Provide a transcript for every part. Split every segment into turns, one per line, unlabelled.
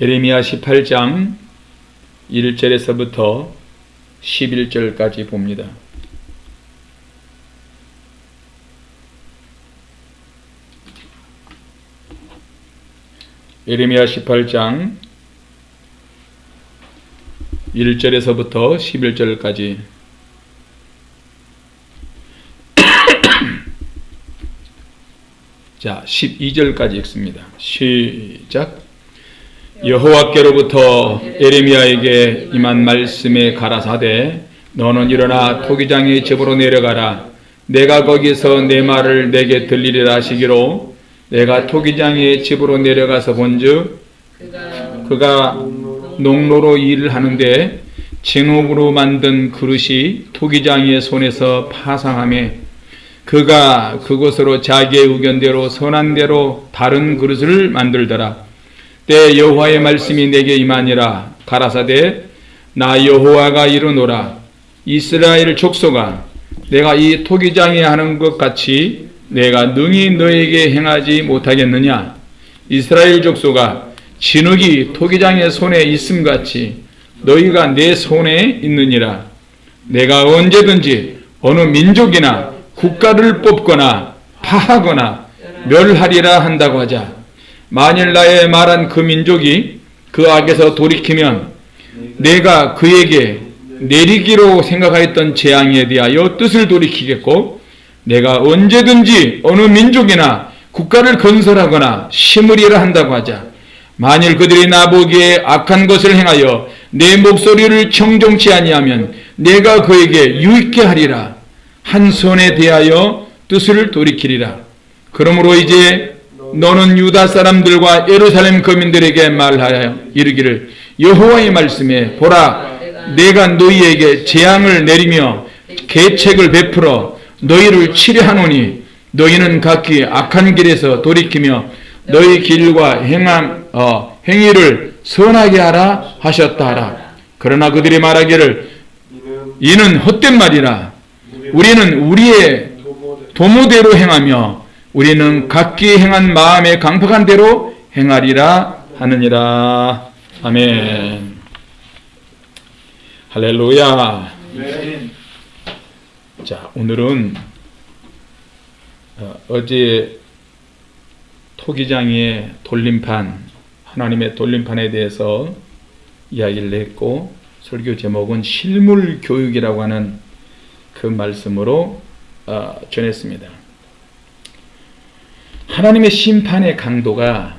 예레미야 18장 1절에서부터 11절까지 봅니다. 예레미야 18장 1절에서부터 11절까지 자 12절까지 읽습니다. 시작 여호와께로부터 예레미야에게 임한 말씀에 가라사대 너는 일어나 토기장의 집으로 내려가라. 내가 거기서 내 말을 내게 들리리라 하시기로 내가 토기장의 집으로 내려가서 본즉 그가 농로로 일을 하는데 진옥으로 만든 그릇이 토기장의 손에서 파상함에 그가 그곳으로 자기의 의견대로 선한 대로 다른 그릇을 만들더라 때 여호와의 말씀이 내게 임하니라. 가라사대 나 여호와가 이르노라. 이스라엘 족속아 내가 이 토기장에 하는 것 같이 내가 능히 너에게 행하지 못하겠느냐? 이스라엘 족속아 진흙이 토기장의 손에 있음같이 너희가 내 손에 있느니라. 내가 언제든지 어느 민족이나 국가를 뽑거나 파하거나 멸하리라 한다고 하자 만일 나의 말한 그 민족이 그 악에서 돌이키면 내가 그에게 내리기로 생각하였던 재앙에 대하여 뜻을 돌이키겠고 내가 언제든지 어느 민족이나 국가를 건설하거나 심으리라 한다고 하자. 만일 그들이 나보기에 악한 것을 행하여 내 목소리를 청종치 아니하면 내가 그에게 유익게 하리라. 한 손에 대하여 뜻을 돌이키리라. 그러므로 이제 너는 유다 사람들과 예루살렘 거민들에게 말하여 이르기를 여호와의 말씀에 보라 내가 너희에게 재앙을 내리며 계책을 베풀어 너희를 치료하노니 너희는 각기 악한 길에서 돌이키며 너희 길과 행함 어, 행위를 선하게 하라 하셨다 하라. 그러나 그들이 말하기를 이는 헛된 말이라. 우리는 우리의 도모대로 행하며 우리는 각기 행한 마음에 강팍한 대로 행하리라 하느니라. 아멘. 할렐루야. 자 오늘은 어, 어제 토기장의 돌림판 하나님의 돌림판에 대해서 이야기를 했고 설교 제목은 실물 교육이라고 하는 그 말씀으로 어, 전했습니다. 하나님의 심판의 강도가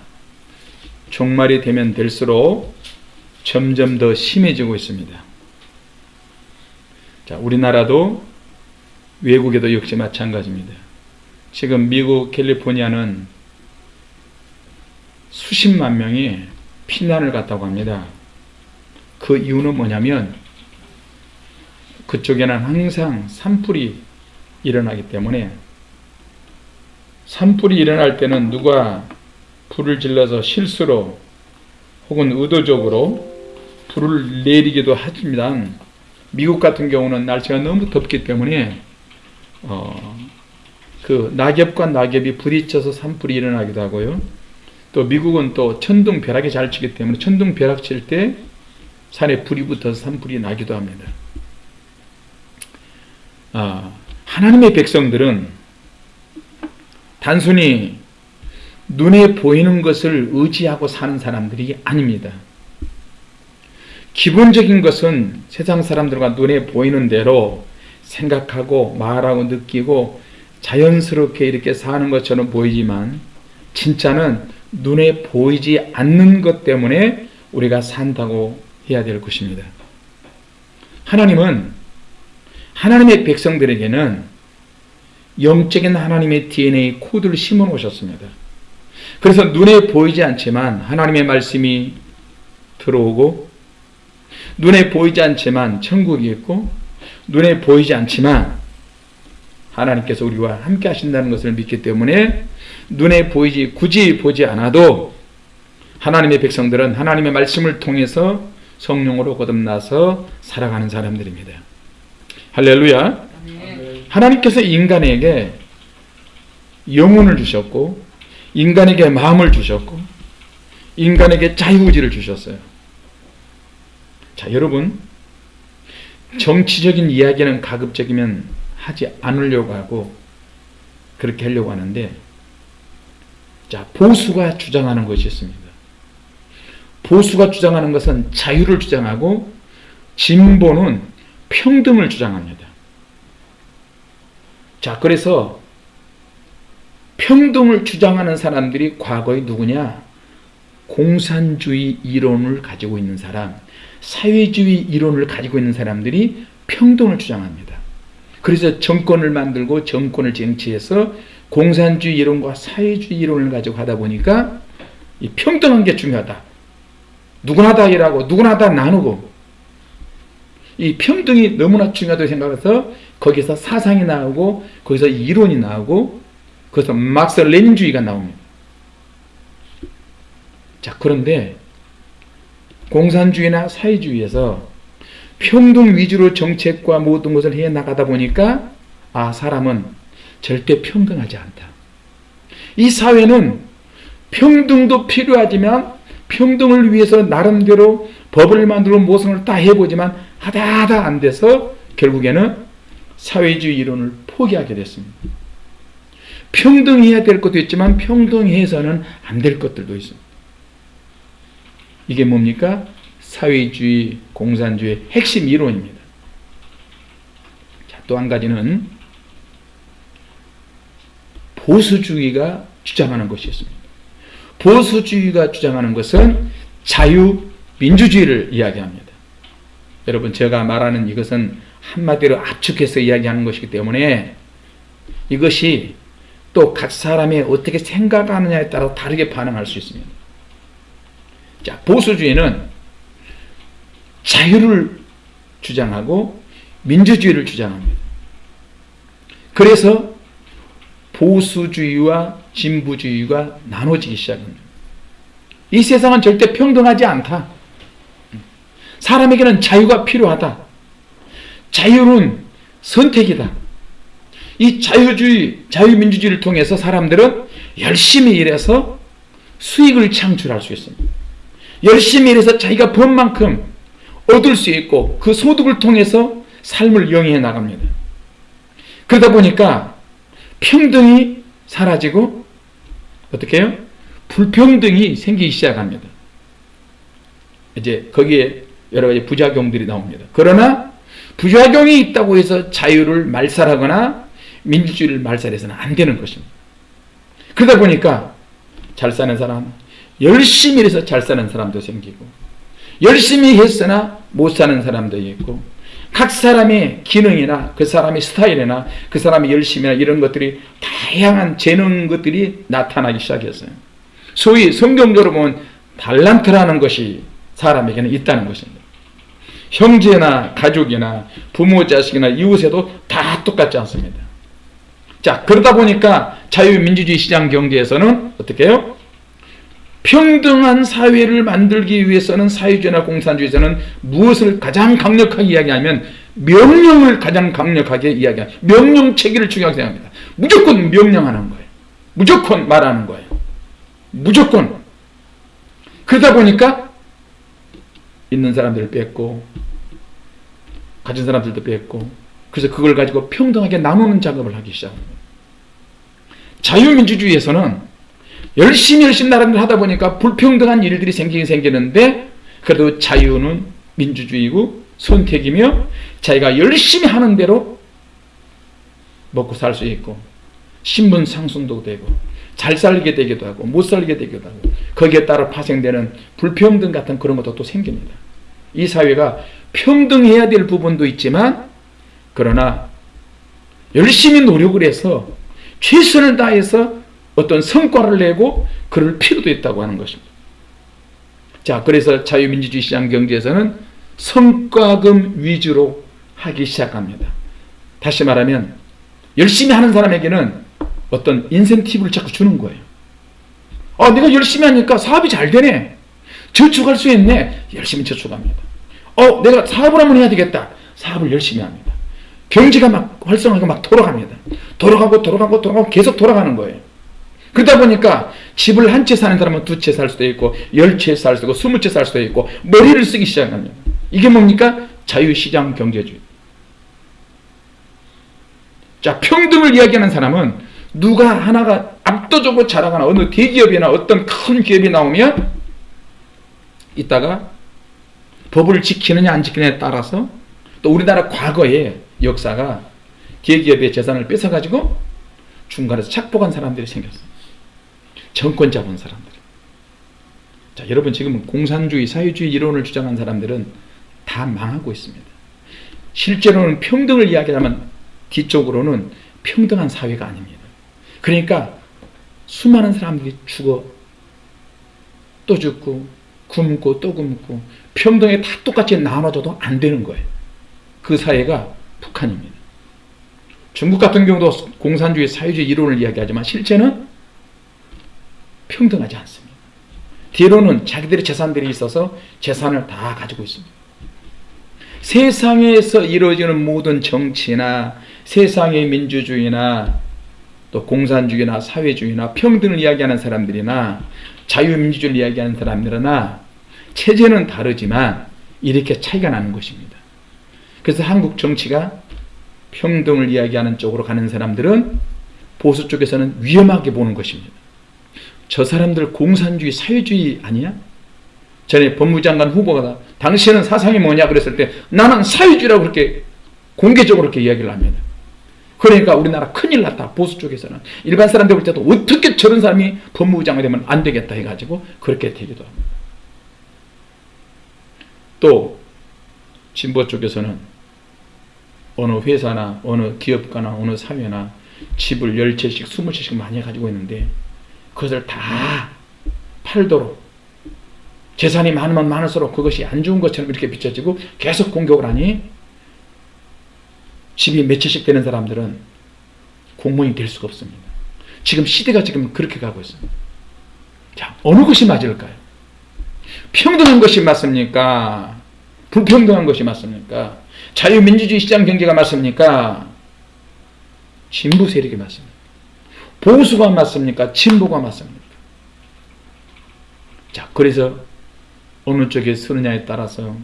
종말이 되면 될수록 점점 더 심해지고 있습니다. 자, 우리나라도 외국에도 역시 마찬가지입니다. 지금 미국 캘리포니아는 수십만 명이 피난을 갔다고 합니다. 그 이유는 뭐냐면 그쪽에는 항상 산불이 일어나기 때문에 산불이 일어날 때는 누가 불을 질러서 실수로 혹은 의도적으로 불을 내리기도 합니다. 미국 같은 경우는 날씨가 너무 덥기 때문에 어, 그 낙엽과 낙엽이 부딪혀서 산불이 일어나기도 하고요. 또 미국은 또 천둥 벼락이 잘 치기 때문에 천둥 벼락 칠 때 산에 불이 붙어서 산불이 나기도 합니다. 아, 하나님의 백성들은 단순히 눈에 보이는 것을 의지하고 사는 사람들이 아닙니다. 기본적인 것은 세상 사람들과 눈에 보이는 대로 생각하고 말하고 느끼고 자연스럽게 이렇게 사는 것처럼 보이지만 진짜는 눈에 보이지 않는 것 때문에 우리가 산다고 해야 될 것입니다. 하나님은 하나님의 백성들에게는 영적인 하나님의 DNA 코드를 심어 놓으셨습니다. 그래서 눈에 보이지 않지만 하나님의 말씀이 들어오고 눈에 보이지 않지만 천국이 있고 눈에 보이지 않지만 하나님께서 우리와 함께 하신다는 것을 믿기 때문에 눈에 보이지 굳이 보지 않아도 하나님의 백성들은 하나님의 말씀을 통해서 성령으로 거듭나서 살아가는 사람들입니다. 할렐루야. 하나님께서 인간에게 영혼을 주셨고 인간에게 마음을 주셨고 인간에게 자유의지를 주셨어요. 자, 여러분 정치적인 이야기는 가급적이면 하지 않으려고 하고 그렇게 하려고 하는데 자, 보수가 주장하는 것이 있습니다. 보수가 주장하는 것은 자유를 주장하고 진보는 평등을 주장합니다. 자, 그래서 평등을 주장하는 사람들이 과거에 누구냐? 공산주의 이론을 가지고 있는 사람, 사회주의 이론을 가지고 있는 사람들이 평등을 주장합니다. 그래서 정권을 만들고 정권을 쟁취해서 공산주의 이론과 사회주의 이론을 가지고 하다 보니까 이 평등한 게 중요하다. 누구나 다 일하고 누구나 다 나누고 이 평등이 너무나 중요하다고 생각해서 거기서 사상이 나오고 거기서 이론이 나오고 거기서 막스 레닌주의가 나옵니다. 자 그런데 공산주의나 사회주의에서 평등 위주로 정책과 모든 것을 해 나가다 보니까 아 사람은 절대 평등하지 않다. 이 사회는 평등도 필요하지만 평등을 위해서 나름대로 법을 만들고 모성을 다 해보지만 하다 하다 안 돼서 결국에는 사회주의 이론을 포기하게 됐습니다. 평등해야 될 것도 있지만 평등해서는 안 될 것들도 있습니다. 이게 뭡니까? 사회주의, 공산주의 핵심 이론입니다. 또 한 가지는 보수주의가 주장하는 것이 있습니다. 보수주의가 주장하는 것은 자유민주주의를 이야기합니다. 여러분 제가 말하는 이것은 한마디로 압축해서 이야기하는 것이기 때문에 이것이 또 각 사람이 어떻게 생각하느냐에 따라 다르게 반응할 수 있습니다. 자, 보수주의는 자유를 주장하고 민주주의를 주장합니다. 그래서 보수주의와 진보주의가 나눠지기 시작합니다. 이 세상은 절대 평등하지 않다. 사람에게는 자유가 필요하다. 자유는 선택이다. 이 자유주의, 자유민주주의를 통해서 사람들은 열심히 일해서 수익을 창출할 수 있습니다. 열심히 일해서 자기가 번 만큼 얻을 수 있고 그 소득을 통해서 삶을 영위해 나갑니다. 그러다 보니까 평등이 사라지고 어떻게 해요? 불평등이 생기기 시작합니다. 이제 거기에 여러 가지 부작용들이 나옵니다. 그러나 부작용이 있다고 해서 자유를 말살하거나 민주주의를 말살해서는 안 되는 것입니다. 그러다 보니까 잘 사는 사람, 열심히 해서 잘 사는 사람도 생기고 열심히 했으나 못 사는 사람도 있고 각 사람의 기능이나 그 사람의 스타일이나 그 사람의 열심이나 이런 것들이 다양한 재능 것들이 나타나기 시작했어요. 소위 성경적으로 보면 달란트라는 것이 사람에게는 있다는 것입니다. 형제나 가족이나 부모 자식이나 이웃에도 다 똑같지 않습니다. 자 그러다 보니까 자유민주주의 시장 경제에서는 어떻게 해요? 평등한 사회를 만들기 위해서는 사회주의나 공산주의에서는 무엇을 가장 강력하게 이야기하면 명령을 가장 강력하게 이야기합니다. 명령 체계를 중요하게 생각합니다. 무조건 명령하는 거예요. 무조건 말하는 거예요. 무조건. 그러다 보니까 있는 사람들을 뺐고 가진 사람들도 뺐고 그래서 그걸 가지고 평등하게 나누는 작업을 하기 시작합니다. 자유민주주의에서는 열심히 열심히 나름대로 하다 보니까 불평등한 일들이 생기긴 생기는데 그래도 자유는 민주주의고 선택이며 자기가 열심히 하는 대로 먹고 살 수 있고 신분 상승도 되고 잘 살게 되기도 하고 못 살게 되기도 하고 거기에 따라 파생되는 불평등 같은 그런 것도 또 생깁니다. 이 사회가 평등해야 될 부분도 있지만 그러나 열심히 노력을 해서 최선을 다해서 어떤 성과를 내고 그럴 필요도 있다고 하는 것입니다. 자, 그래서 자유민주주의 시장 경제에서는 성과금 위주로 하기 시작합니다. 다시 말하면 열심히 하는 사람에게는 어떤 인센티브를 자꾸 주는 거예요. 아, 내가 열심히 하니까 사업이 잘 되네. 저축할 수 있네. 열심히 저축합니다. 어, 내가 사업을 한번 해야 되겠다. 사업을 열심히 합니다. 경제가 막 활성화가 막 돌아갑니다. 돌아가고 돌아가고 돌아가고 계속 돌아가는 거예요. 그러다 보니까 집을 한 채 사는 사람은 두 채 살 수도 있고 열 채 살 수도 있고 스무 채 살 수도 있고 머리를 쓰기 시작합니다. 이게 뭡니까? 자유시장 경제주의. 자 평등을 이야기하는 사람은 누가 하나가 압도적으로 잘하거나 어느 대기업이나 어떤 큰 기업이 나오면 이따가 법을 지키느냐 안 지키느냐에 따라서 또 우리나라 과거의 역사가 대기업의 재산을 뺏어가지고 중간에서 착복한 사람들이 생겼어요. 정권 잡은 사람들. 자, 여러분 지금 공산주의, 사회주의 이론을 주장한 사람들은 다 망하고 있습니다. 실제로는 평등을 이야기하면 뒤쪽으로는 평등한 사회가 아닙니다. 그러니까 수많은 사람들이 죽어 또 죽고 굶고 또 굶고 평등에 다 똑같이 나눠줘도 안 되는 거예요. 그 사회가 북한입니다. 중국 같은 경우도 공산주의, 사회주의 이론을 이야기하지만 실제는 평등하지 않습니다. 뒤로는 자기들의 재산들이 있어서 재산을 다 가지고 있습니다. 세상에서 이루어지는 모든 정치나 세상의 민주주의나 또 공산주의나 사회주의나 평등을 이야기하는 사람들이나 자유민주주의를 이야기하는 사람들이나 체제는 다르지만 이렇게 차이가 나는 것입니다. 그래서 한국 정치가 평등을 이야기하는 쪽으로 가는 사람들은 보수 쪽에서는 위험하게 보는 것입니다. 저 사람들 공산주의, 사회주의 아니야? 전에 법무장관 후보가 당신은 사상이 뭐냐 그랬을 때 나는 사회주의라고 그렇게 공개적으로 그렇게 이야기를 합니다. 그러니까 우리나라 큰일 났다. 보수 쪽에서는. 일반 사람들 볼 때도 어떻게 저런 사람이 법무부장이 되면 안 되겠다 해가지고 그렇게 되기도 합니다. 또 진보 쪽에서는 어느 회사나 어느 기업가나 어느 사회나 집을 10채씩 20채씩 많이 가지고 있는데 그것을 다 팔도록 재산이 많으면 많을수록 그것이 안 좋은 것처럼 이렇게 비춰지고 계속 공격을 하니 집이 몇 채씩 되는 사람들은 공무원이 될 수가 없습니다. 지금 시대가 지금 그렇게 가고 있습니다. 자, 어느 것이 맞을까요? 평등한 것이 맞습니까? 불평등한 것이 맞습니까? 자유민주주의 시장 경제가 맞습니까? 진보 세력이 맞습니까? 보수가 맞습니까? 진보가 맞습니까? 자, 그래서 어느 쪽에 서느냐에 따라서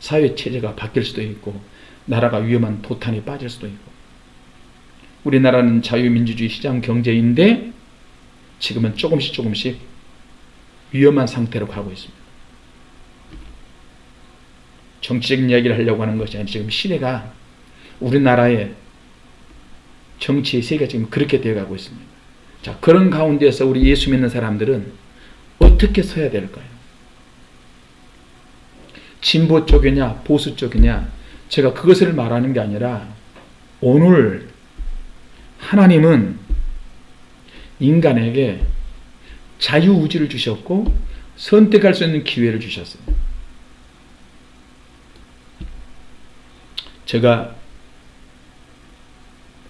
사회 체제가 바뀔 수도 있고 나라가 위험한 도탄에 빠질 수도 있고 우리나라는 자유민주주의 시장 경제인데 지금은 조금씩 조금씩 위험한 상태로 가고 있습니다. 정치적인 이야기를 하려고 하는 것이 아니라 지금 시대가 우리나라의 정치의 세계가 지금 그렇게 되어가고 있습니다. 자 그런 가운데서 우리 예수 믿는 사람들은 어떻게 서야 될까요? 진보 쪽이냐 보수 쪽이냐 제가 그것을 말하는 게 아니라 오늘 하나님은 인간에게 자유의지를 주셨고 선택할 수 있는 기회를 주셨어요. 제가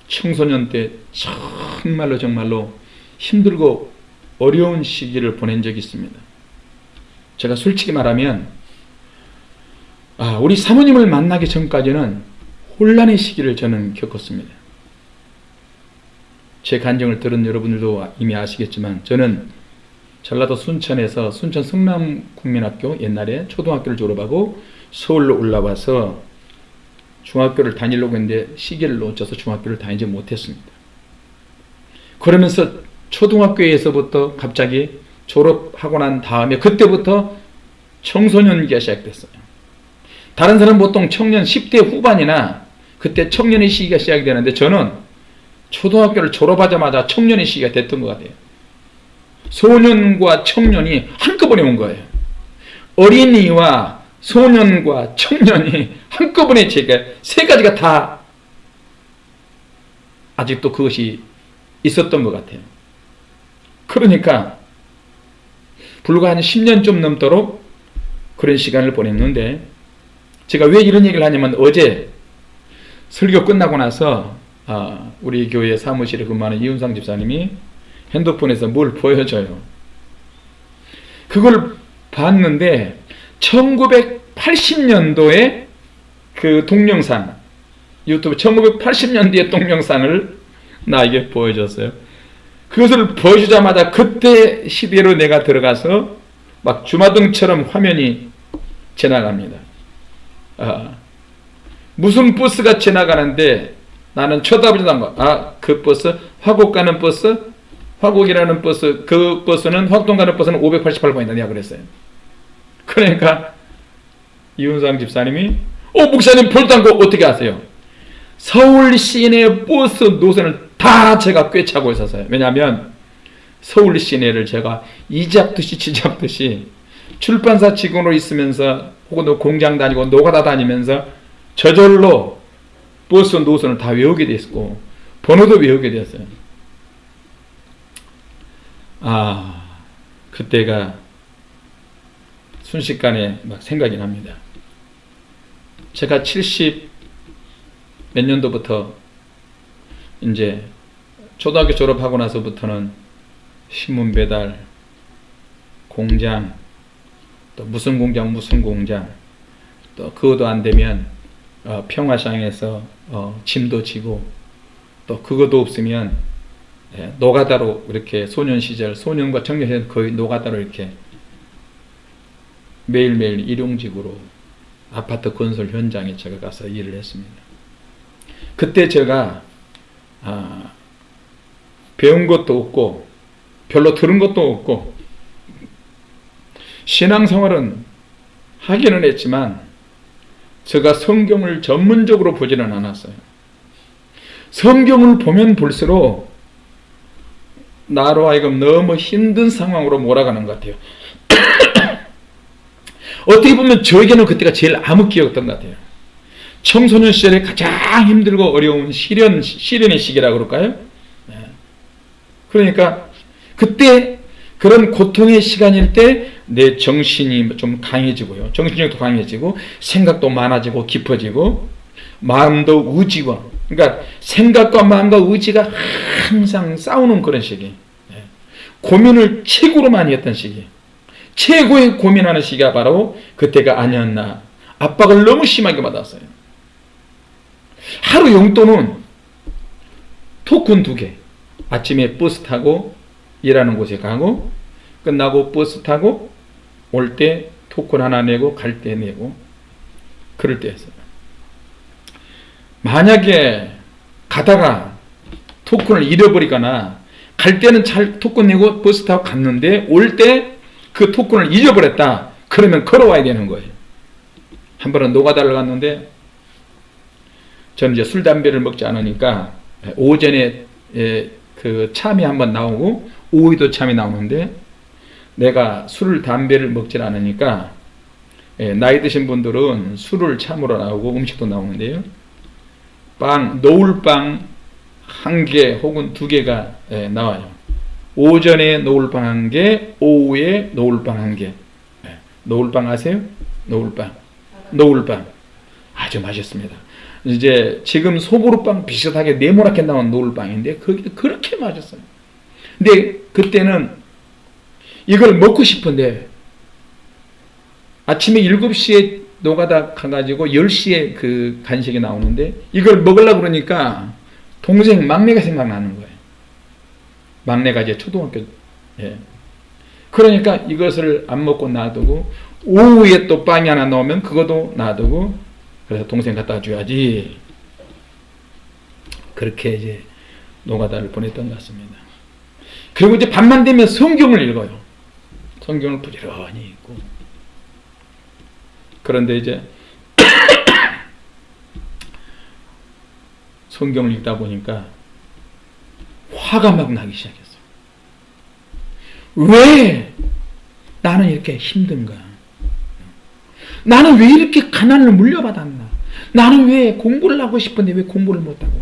청소년 때 정말로 정말로 힘들고 어려운 시기를 보낸 적이 있습니다. 제가 솔직히 말하면 아, 우리 사모님을 만나기 전까지는 혼란의 시기를 저는 겪었습니다. 제 간증을 들은 여러분들도 이미 아시겠지만 저는 전라도 순천에서 순천 성남국민학교 옛날에 초등학교를 졸업하고 서울로 올라와서 중학교를 다니려고 했는데 시기를 놓쳐서 중학교를 다니지 못했습니다. 그러면서 초등학교에서부터 갑자기 졸업하고 난 다음에 그때부터 청소년기가 시작됐어요. 다른 사람 보통 청년 10대 후반이나 그때 청년의 시기가 시작이 되는데 저는 초등학교를 졸업하자마자 청년의 시기가 됐던 것 같아요. 소년과 청년이 한꺼번에 온 거예요. 어린이와 소년과 청년이 한꺼번에 제가 세 가지가 다 아직도 그것이 있었던 것 같아요. 그러니까 불과 한 10년 좀 넘도록 그런 시간을 보냈는데 제가 왜 이런 얘기를 하냐면 어제 설교 끝나고 나서 아, 우리 교회 사무실에 근무하는 이윤상 집사님이 핸드폰에서 뭘 보여줘요. 그걸 봤는데 1980년도에 그 동영상 유튜브 1980년대의 동영상을 나에게 보여줬어요. 그것을 보여주자마자 그때 시대로 내가 들어가서 막 주마등처럼 화면이 지나갑니다. 아, 무슨 버스가 지나가는데 나는 쳐다보지도 않고 아 그 버스 화곡 가는 버스 화곡이라는 버스 그 버스는 화곡동 가는 버스는 588번이다 내가 그랬어요. 그러니까 이훈상 집사님이 어 목사님 볼당고 어떻게 아세요? 서울 시내 버스 노선을 다 제가 꿰차고 있었어요. 왜냐하면 서울 시내를 제가 이잡듯이 지잡듯이 출판사 직원으로 있으면서 혹은 공장 다니고 노가다 다니면서 저절로 버스 노선을 다 외우게 됐고 번호도 외우게 됐어요. 아 그때가 순식간에 막 생각이 납니다. 제가 70 몇 년도부터 이제 초등학교 졸업하고 나서부터는 신문 배달, 공장, 또 무슨 공장 무슨 공장, 또 그것도 안 되면 어, 평화상에서 어, 짐도 지고 또 그것도 없으면 예, 노가다로 이렇게 소년 시절 소년과 청년 시절 거의 노가다로 이렇게 매일매일 일용직으로 아파트 건설 현장에 제가 가서 일을 했습니다. 그때 제가 아, 배운 것도 없고 별로 들은 것도 없고 신앙생활은 하기는 했지만 제가 성경을 전문적으로 보지는 않았어요. 성경을 보면 볼수록 나로 하여금 너무 힘든 상황으로 몰아가는 것 같아요. 어떻게 보면 저에게는 그때가 제일 암흑기였던 것 같아요. 청소년 시절에 가장 힘들고 어려운 시련, 시련의 시기라고 그럴까요? 네. 그러니까 그때 그런 고통의 시간일 때 내 정신이 좀 강해지고요. 정신력도 강해지고 생각도 많아지고 깊어지고 마음도 의지와 그러니까 생각과 마음과 의지가 항상 싸우는 그런 시기. 네. 고민을 최고로 많이 했던 시기. 최고의 고민하는 시기가 바로 그때가 아니었나. 압박을 너무 심하게 받았어요. 하루 용돈은 토큰 두 개. 아침에 버스 타고 일하는 곳에 가고 끝나고 버스 타고 올 때 토큰 하나 내고 갈 때 내고 그럴 때였어요. 만약에 가다가 토큰을 잃어버리거나 갈 때는 잘 토큰 내고 버스 타고 갔는데 올때 그 토큰을 잊어버렸다. 그러면 걸어와야 되는 거예요. 한 번은 노가다를 갔는데 저는 이제 술 담배를 먹지 않으니까 오전에 그 참이 한번 나오고 오후에도 참이 나오는데 내가 술을 담배를 먹질 않으니까 나이 드신 분들은 술을 참으로 나오고 음식도 나오는데요. 빵, 노을빵 한 개 혹은 두 개가 나와요. 오전에 노을빵 한 개, 오후에 노을빵 한 개. 노을빵 아세요? 노을빵. 노을빵. 아주 맛있습니다. 이제 지금 소보루빵 비슷하게 네모나게 나온 노을빵인데 그게 그렇게 맛있어요. 근데 그때는 이걸 먹고 싶은데 아침에 7시에 노가다 가가지고 10시에 그 간식이 나오는데 이걸 먹으려고 그러니까 동생 막내가 생각나는 거예요. 막내가 이제 초등학교 예. 그러니까 이것을 안 먹고 놔두고 오후에 또 빵이 하나 나오면 그것도 놔두고 그래서 동생 갖다 줘야지 그렇게 이제 노가다를 보냈던 것 같습니다. 그리고 이제 밤만 되면 성경을 읽어요. 성경을 부지런히 읽고 그런데 이제 성경을 읽다 보니까 화가 막 나기 시작했어요. 왜 나는 이렇게 힘든가? 나는 왜 이렇게 가난을 물려받았나? 나는 왜 공부를 하고 싶은데 왜 공부를 못하고?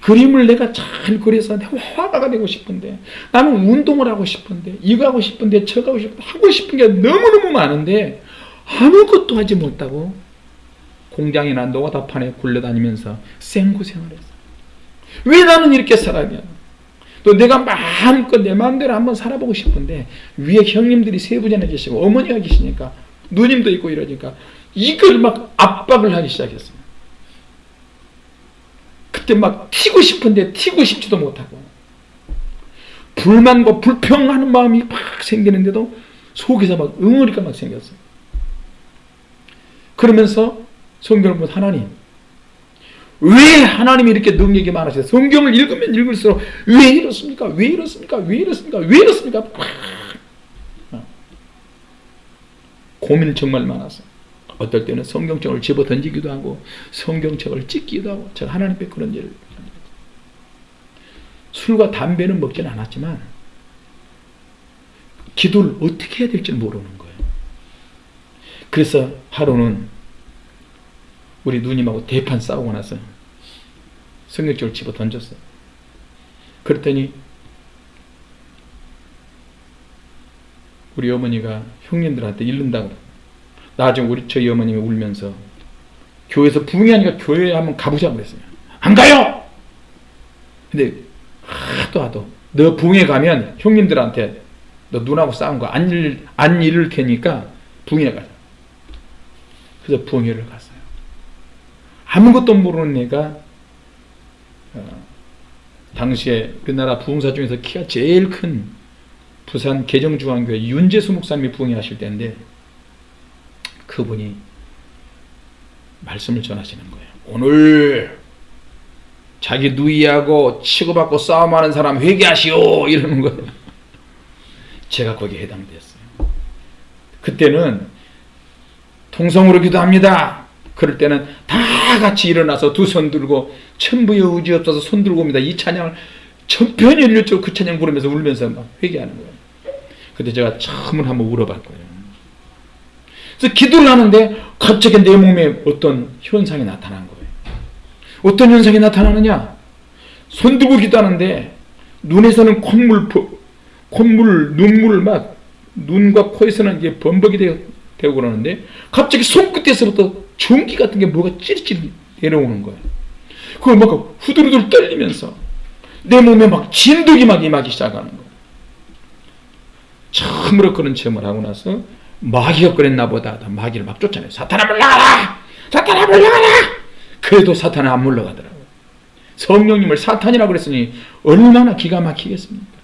그림을 내가 잘 그려서 화가가 되고 싶은데 나는 운동을 하고 싶은데 이거 하고 싶은데 저거 하고 싶은데 하고 싶은 게 너무너무 많은데 아무것도 하지 못하고 공장이나 노가다판에 굴러다니면서 생고생을 했어. 왜 나는 이렇게 살아야 또 내가 마음껏 내 마음대로 한번 살아보고 싶은데 위에 형님들이 세 분이나 계시고 어머니가 계시니까 누님도 있고 이러니까 이걸 막 압박을 하기 시작했어요. 그때 막 튀고 싶은데 튀고 싶지도 못하고 불만과 불평하는 마음이 막 생기는데도 속에서 막 응어리가 막 생겼어요. 그러면서 성경을 보면 하나님 왜 하나님이 이렇게 능력이 많으세요? 성경을 읽으면 읽을수록 왜 이렇습니까? 왜 이렇습니까? 왜 이렇습니까? 왜 이렇습니까? 고민을 정말 많았어요. 어떨 때는 성경책을 집어 던지기도 하고 성경책을 찢기도 하고 제가 하나님께 그런 일을 술과 담배는 먹진 않았지만 기도를 어떻게 해야 될지 모르는 거예요. 그래서 하루는 우리 누님하고 대판 싸우고 나서 성경책을 집어 던졌어요. 그랬더니 우리 어머니가 형님들한테 잃는다고 나중에 우리 저희 어머님이 울면서 교회에서 부흥하니까 교회에 한번 가보자 그랬어요. 안 가요! 근데 하도 하도 너 부흥에 가면 형님들한테 너 눈하고 싸운 거 안 잃을, 안 테니까 부흥회 가자. 그래서 부흥회를 갔어요. 아무것도 모르는 애가 어, 당시에 우리나라 부흥사 중에서 키가 제일 큰 부산 개정중앙교회 윤재수 목사님이 부흥회 하실 때인데 그분이 말씀을 전하시는 거예요. 오늘 자기 누이하고 치고받고 싸움하는 사람 회개하시오 이러는 거예요. 제가 거기에 해당됐어요. 그때는 통성으로 기도합니다. 그럴 때는 다 같이 일어나서 두 손 들고 천부의 의지 없어서 손 들고 옵니다. 이 찬양을 전편일률적으로 그 찬양 부르면서 울면서 막 회개하는 거예요. 그때 제가 처음으로 한번 울어봤고요. 그래서 기도를 하는데 갑자기 내 몸에 어떤 현상이 나타난 거예요. 어떤 현상이 나타나느냐? 손 들고 기도하는데 눈에서는 콧물, 콧물, 눈물을 막 눈과 코에서는 이게 범벅이 되고 그러는데 갑자기 손끝에서부터 전기 같은 게 뭐가 찌릿찌릿 내려오는 거예요. 그걸 막 후들후들 떨리면서 내 몸에 막 진동이 막 임하기 시작하는 거예요. 처음으로 그런 체험을 하고 나서 마귀가 그랬나 보다 마귀를 막 쫓아내요. 사탄아 물러가라! 사탄아 물러가라! 그래도 사탄은 안 물러가더라고요. 성령님을 사탄이라고 그랬으니 얼마나 기가 막히겠습니까?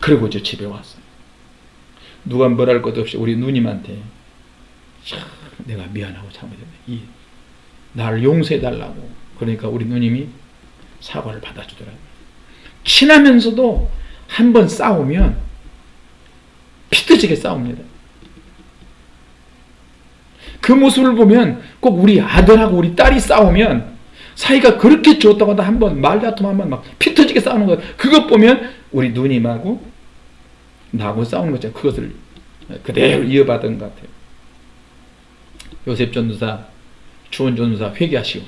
그리고 저 집에 왔어요. 누가 뭐랄 것도 없이 우리 누님한테 내가 미안하고 잘못했네. 이 나를 용서해달라고 그러니까 우리 누님이 사과를 받아주더라고요. 친하면서도 한 번 싸우면 피터지게 싸웁니다. 그 모습을 보면 꼭 우리 아들하고 우리 딸이 싸우면 사이가 그렇게 좋다고 한번 말다툼 한번 막 피터지게 싸우는 것 그것 보면 우리 누님하고 나하고 싸우는 거죠. 그것을 그대로 이어받은 것 같아요. 요셉 전도사, 주원 전도사 회개하시오.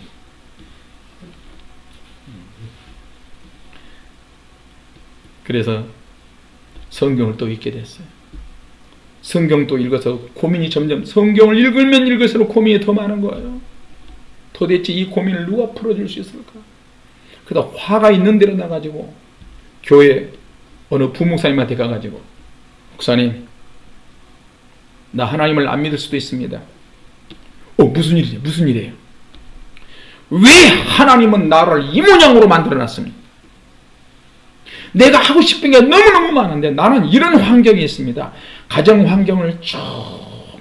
그래서 성경을 또 읽게 됐어요. 성경 또 읽어서 고민이 점점 성경을 읽으면 읽을수록 고민이 더 많은 거예요. 도대체 이 고민을 누가 풀어줄 수 있을까? 그러다 화가 있는 대로 나가지고 교회 어느 부목사님한테 가가지고 목사님 나 하나님을 안 믿을 수도 있습니다. 어 무슨 일이냐 무슨 일이에요? 왜 하나님은 나를 이 모양으로 만들어놨습니까? 내가 하고 싶은 게 너무너무 많은데 나는 이런 환경이 있습니다. 가정 환경을 쭉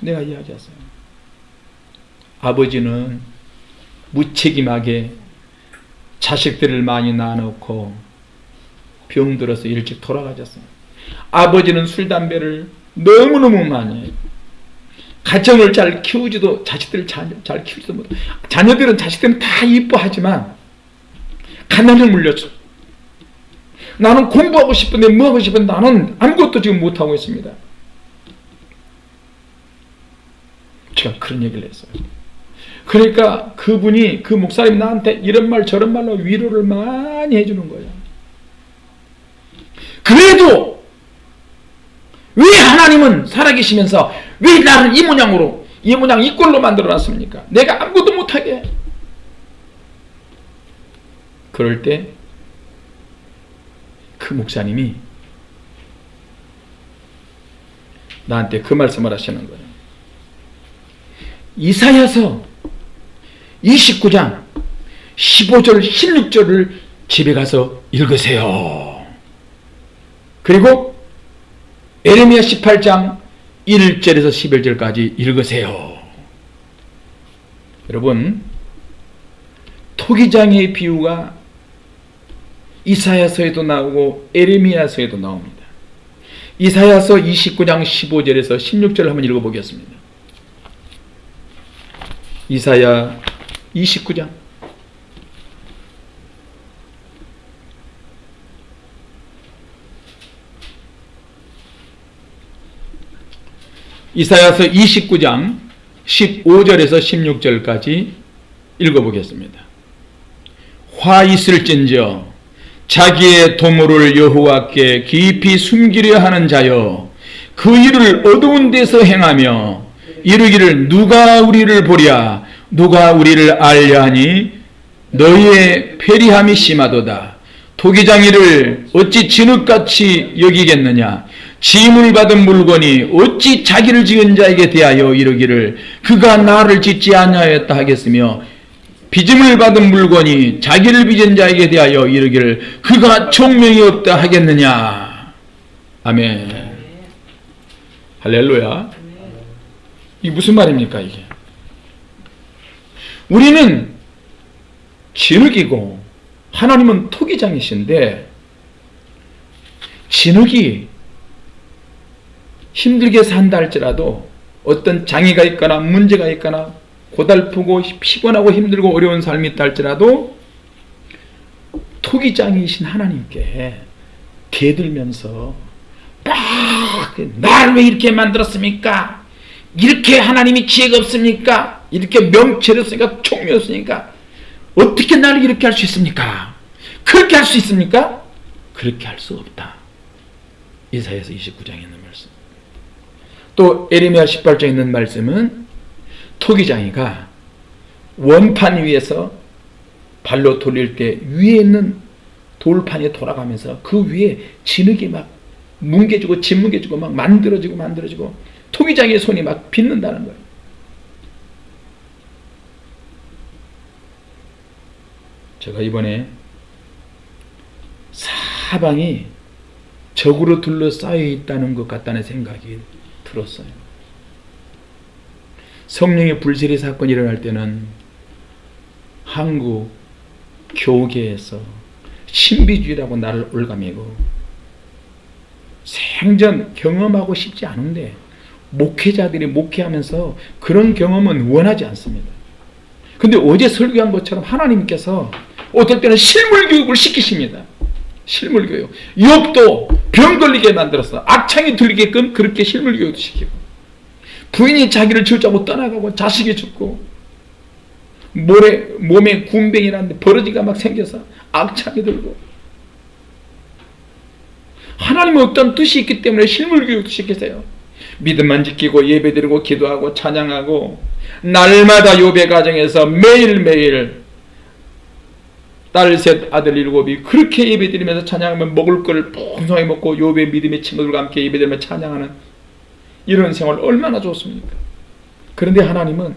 내가 이야기했어요. 아버지는 무책임하게 자식들을 많이 낳아놓고 병들어서 일찍 돌아가셨어요. 아버지는 술, 담배를 너무너무 많이. 가정을 잘 키우지도 자식들을 잘, 잘 키우지도 못 자녀들은 자식들은 다 이뻐하지만 가난을 물렸죠. 나는 공부하고 싶은데 뭐 하고 싶은데 나는 아무것도 지금 못하고 있습니다. 제가 그런 얘기를 했어요. 그러니까 그분이 그 목사님 나한테 이런 말 저런 말로 위로를 많이 해주는 거예요. 그래도 왜 하나님은 살아계시면서 왜 나를 이 모양으로 이 모양 이 꼴로 만들어놨습니까? 내가 아무것도 못하게 그럴 때 그 목사님이 나한테 그 말씀을 하시는 거예요. 이사야서 29장 15절 16절을 집에 가서 읽으세요. 그리고 에레미야 18장 1절에서 11절까지 읽으세요. 여러분 토기장의 비유가 이사야서에도 나오고 에레미야서에도 나옵니다. 이사야서 29장 15절에서 16절 한번 읽어보겠습니다. 이사야 29장 이사야서 29장 15절에서 16절까지 읽어보겠습니다. 화 있을진저 자기의 도모를 여호와께 깊이 숨기려 하는 자여 그 일을 어두운 데서 행하며 이르기를 누가 우리를 보랴? 누가 우리를 알려 하니? 너희의 패리함이 심하도다 토기장이를 어찌 진흙같이 여기겠느냐? 짐을 받은 물건이 어찌 자기를 지은 자에게 대하여 이르기를 그가 나를 짓지 아니하였다 하겠으며 빚음을 받은 물건이 자기를 빚은 자에게 대하여 이르기를 그가 총명이 없다 하겠느냐? 아멘. 할렐루야. 이게 무슨 말입니까 이게? 우리는 진흙이고 하나님은 토기장이신데 진흙이 힘들게 산다 할지라도 어떤 장애가 있거나 문제가 있거나 고달프고 피곤하고 힘들고 어려운 삶이 있다 할지라도 토기장이신 하나님께 대들면서 날왜 이렇게 만들었습니까? 이렇게 하나님이 지혜가 없습니까? 이렇게 명체를 없으니까 총명이 없으니까 어떻게 나를 이렇게 할 수 있습니까? 그렇게 할 수 있습니까? 그렇게 할 수 없다. 이사에서 29장에 있는 말씀. 또 에레미야 18장에 있는 말씀은 토기장이가 원판 위에서 발로 돌릴 때 위에 있는 돌판에 돌아가면서 그 위에 진흙이 막 뭉개지고 짓뭉개지고 막 만들어지고 만들어지고 토기장의 손이 막 빗는다는 거예요. 제가 이번에 사방이 적으로 둘러싸여 있다는 것 같다는 생각이 들었어요. 성령의 불세리 사건이 일어날 때는 한국 교계에서 신비주의라고 나를 올가매고 생전 경험하고 싶지 않은데 목회자들이 목회하면서 그런 경험은 원하지 않습니다. 근데 어제 설교한 것처럼 하나님께서 어떨 때는 실물 교육을 시키십니다. 실물 교육. 욥도 병 걸리게 만들었어. 악창이 들리게끔 그렇게 실물 교육도 시키고. 부인이 자기를 줄자고 떠나가고 자식이 죽고 모래, 몸에 군뱅이라는데 버러지가 막 생겨서 악창이 들고 하나님은 어떤 뜻이 있기 때문에 실물 교육도 시키세요. 믿음만 지키고 예배드리고 기도하고 찬양하고 날마다 요배 가정에서 매일매일 딸 셋, 아들 일곱이 그렇게 예배드리면서 찬양하면 먹을 걸 풍성하게 먹고 요배 믿음의 친구들과 함께 예배드리며 찬양하는 이런 생활 얼마나 좋습니까? 그런데 하나님은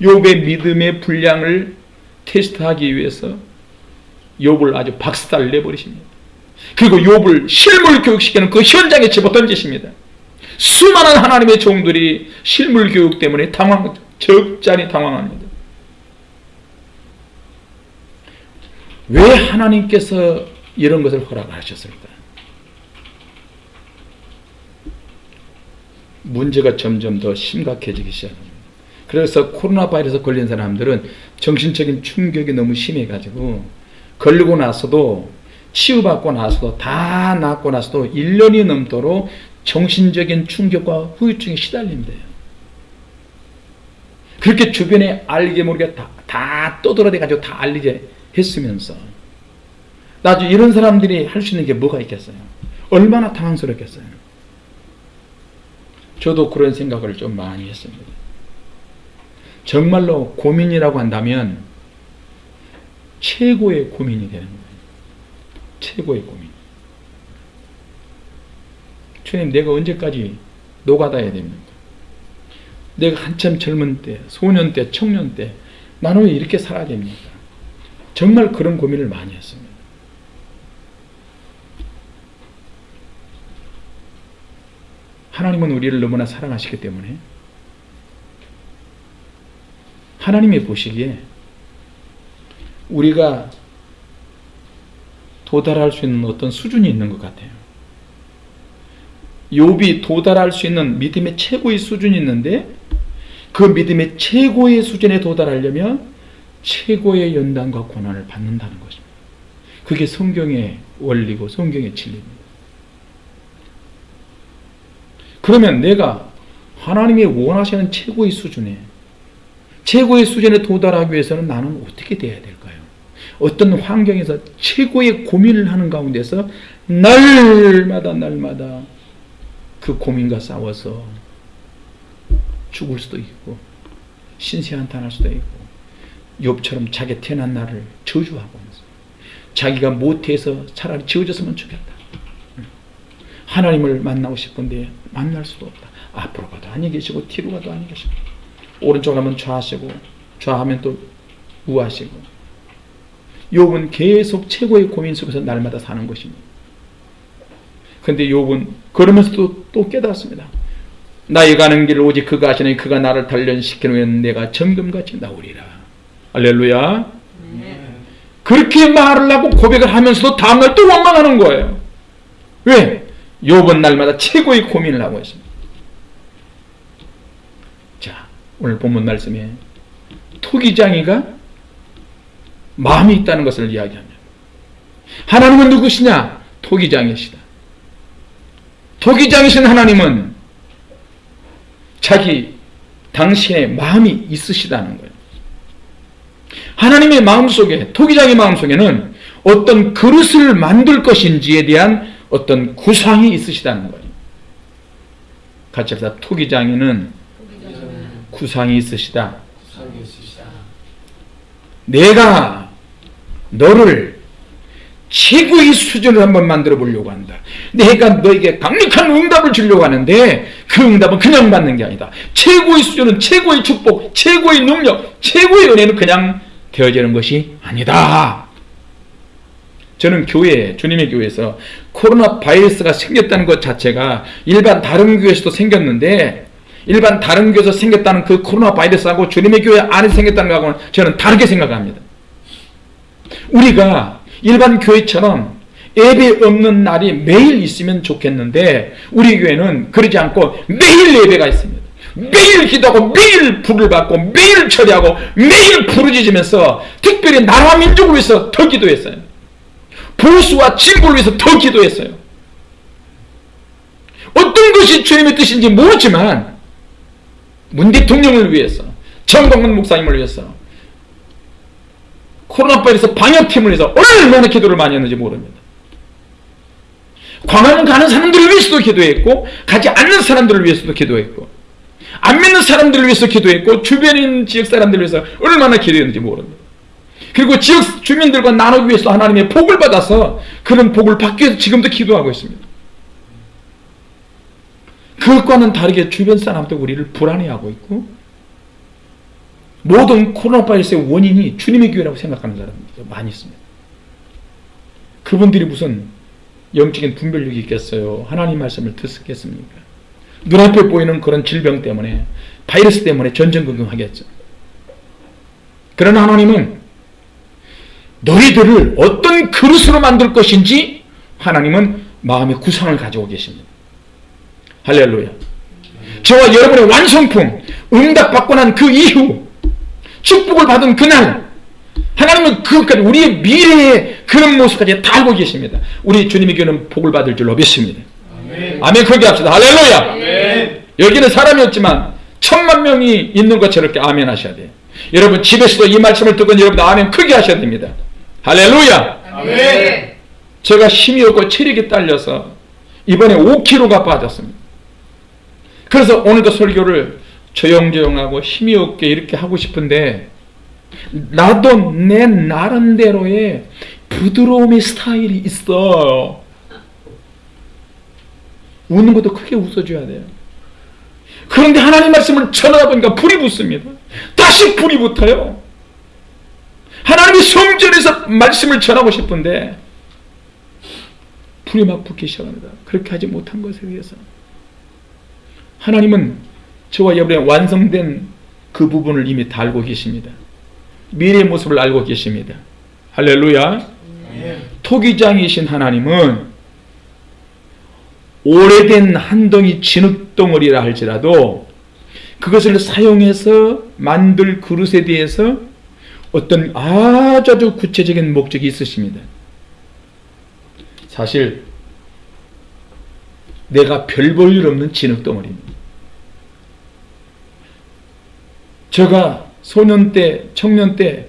욥의 믿음의 분량을 테스트하기 위해서 욥을 아주 박살을 내버리십니다. 그리고 욥을 실물 교육시키는 그 현장에 집어던지십니다. 수많은 하나님의 종들이 실물 교육 때문에 당황, 적잖이 당황합니다. 왜 하나님께서 이런 것을 허락하셨을까? 문제가 점점 더 심각해지기 시작합니다. 그래서 코로나 바이러스 걸린 사람들은 정신적인 충격이 너무 심해가지고 걸리고 나서도 치유받고 나서도 다 낫고 나서도 1년이 넘도록 정신적인 충격과 후유증에 시달린대요. 그렇게 주변에 알게 모르게 다, 다 떠들어대가지고 다 알리게 했으면서 나중에 이런 사람들이 할 수 있는 게 뭐가 있겠어요? 얼마나 당황스럽겠어요? 저도 그런 생각을 좀 많이 했습니다. 정말로 고민이라고 한다면 최고의 고민이 되는 거예요. 최고의 고민. 주님 내가 언제까지 노가다야 됩니까? 내가 한참 젊은 때, 소년 때, 청년 때 나는 왜 이렇게 살아야 됩니까? 정말 그런 고민을 많이 했습니다. 하나님은 우리를 너무나 사랑하시기 때문에 하나님이 보시기에 우리가 도달할 수 있는 어떤 수준이 있는 것 같아요. 욥이 도달할 수 있는 믿음의 최고의 수준이 있는데 그 믿음의 최고의 수준에 도달하려면 최고의 연단과 고난을 받는다는 것입니다. 그게 성경의 원리고 성경의 진리입니다. 그러면 내가 하나님이 원하시는 최고의 수준에 최고의 수준에 도달하기 위해서는 나는 어떻게 돼야 될까요? 어떤 환경에서 최고의 고민을 하는 가운데서 날마다 날마다 그 고민과 싸워서 죽을 수도 있고 신세한탄할 수도 있고 욥처럼 자기 태어난 날을 저주하고 자기가 못해서 차라리 지어졌으면 좋겠다. 하나님을 만나고 싶은데 만날 수도 없다. 앞으로 가도 아니 계시고 뒤로 가도 아니 계시고 오른쪽 하면 좌하시고 좌하면 또 우하시고 욥은 계속 최고의 고민 속에서 날마다 사는 것입니다. 근데 욥은 그러면서도 또 깨닫습니다. 나의 가는 길 오직 그가 하시니 그가 나를 단련시키는 내가 점금같이 나오리라. 알렐루야. 그렇게 말을 하고 고백을 하면서도 다음날 또 원망하는 거예요. 왜? 욥은 날마다 최고의 고민을 하고 있습니다. 자, 오늘 본문 말씀에 토기장이가 마음이 있다는 것을 이야기합니다. 하나님은 누구시냐? 토기장이시다. 토기장이신 하나님은 자기 당신의 마음이 있으시다는 거예요. 하나님의 마음속에 토기장의 마음속에는 어떤 그릇을 만들 것인지에 대한 어떤 구상이 있으시다는 거예요. 같이 합시다. 토기장에는 구상이 있으시다. 내가 너를 최고의 수준을 한번 만들어 보려고 한다. 내가 너에게 강력한 응답을 주려고 하는데 그 응답은 그냥 받는 게 아니다. 최고의 수준은 최고의 축복, 최고의 능력, 최고의 은혜는 그냥 되어지는 것이 아니다. 저는 교회, 주님의 교회에서 코로나 바이러스가 생겼다는 것 자체가 일반 다른 교회에서도 생겼는데 일반 다른 교회에서 생겼다는 그 코로나 바이러스하고 주님의 교회 안에 생겼다는 것하고는 저는 다르게 생각합니다. 우리가 일반 교회처럼 예배 없는 날이 매일 있으면 좋겠는데 우리 교회는 그러지 않고 매일 예배가 있습니다. 매일 기도하고 매일 불을 받고 매일 처리하고 매일 부르짖으면서 특별히 나라 민족을 위해서 더 기도했어요. 보수와 진보를 위해서 더 기도했어요. 어떤 것이 주님의 뜻인지 모르지만 문 대통령을 위해서 정동근 목사님을 위해서 코로나 바이러스 방역팀을 위해서 얼마나 기도를 많이 했는지 모릅니다. 광화문 가는 사람들을 위해서도 기도했고 가지 않는 사람들을 위해서도 기도했고 안 믿는 사람들을 위해서 기도했고 주변인 지역 사람들을 위해서 얼마나 기도했는지 모릅니다. 그리고 지역 주민들과 나누기 위해서 하나님의 복을 받아서 그런 복을 받기 위해서 지금도 기도하고 있습니다. 그것과는 다르게 주변 사람도 우리를 불안해하고 있고 모든 코로나 바이러스의 원인이 주님의 교회라고 생각하는 사람들이 많이 있습니다. 그분들이 무슨 영적인 분별력이 있겠어요? 하나님 말씀을 듣겠습니까? 눈앞에 보이는 그런 질병 때문에 바이러스 때문에 전전긍긍하겠죠. 그러나 하나님은 너희들을 어떤 그릇으로 만들 것인지 하나님은 마음의 구상을 가지고 계십니다. 할렐루야. 저와 여러분의 완성품, 응답받고 난 그 이후, 축복을 받은 그날, 하나님은 그것까지 우리의 미래의 그런 모습까지 다 알고 계십니다. 우리 주님의 교는 복을 받을 줄로 믿습니다. 아멘. 크게 합시다. 할렐루야. 여기는 사람이 없지만 천만 명이 있는 것처럼 이렇게 아멘 하셔야 돼요. 여러분 집에서도 이 말씀을 듣고 여러분 아멘 크게 하셔야 됩니다. 할렐루야. 아멘. 제가 힘이 없고 체력이 딸려서 이번에 5kg가 빠졌습니다. 그래서 오늘도 설교를 조용조용하고 힘이 없게 이렇게 하고 싶은데 나도 내 나름대로의 부드러움의 스타일이 있어. 웃는 것도 크게 웃어줘야 돼요. 그런데 하나님 말씀을 전하다 보니까 불이 붙습니다. 다시 불이 붙어요. 하나님의 성전에서 말씀을 전하고 싶은데 불이 막 붙기 시작합니다. 그렇게 하지 못한 것에 대해서 하나님은 저와 여러분의 완성된 그 부분을 이미 다 알고 계십니다. 미래의 모습을 알고 계십니다. 할렐루야. 토기장이신 하나님은 오래된 한 덩이 진흙덩어리라 할지라도 그것을 사용해서 만들 그릇에 대해서 어떤 아주 구체적인 목적이 있으십니다. 사실 내가 별 볼 일 없는 진흙덩어리입니다. 제가 소년 때, 청년 때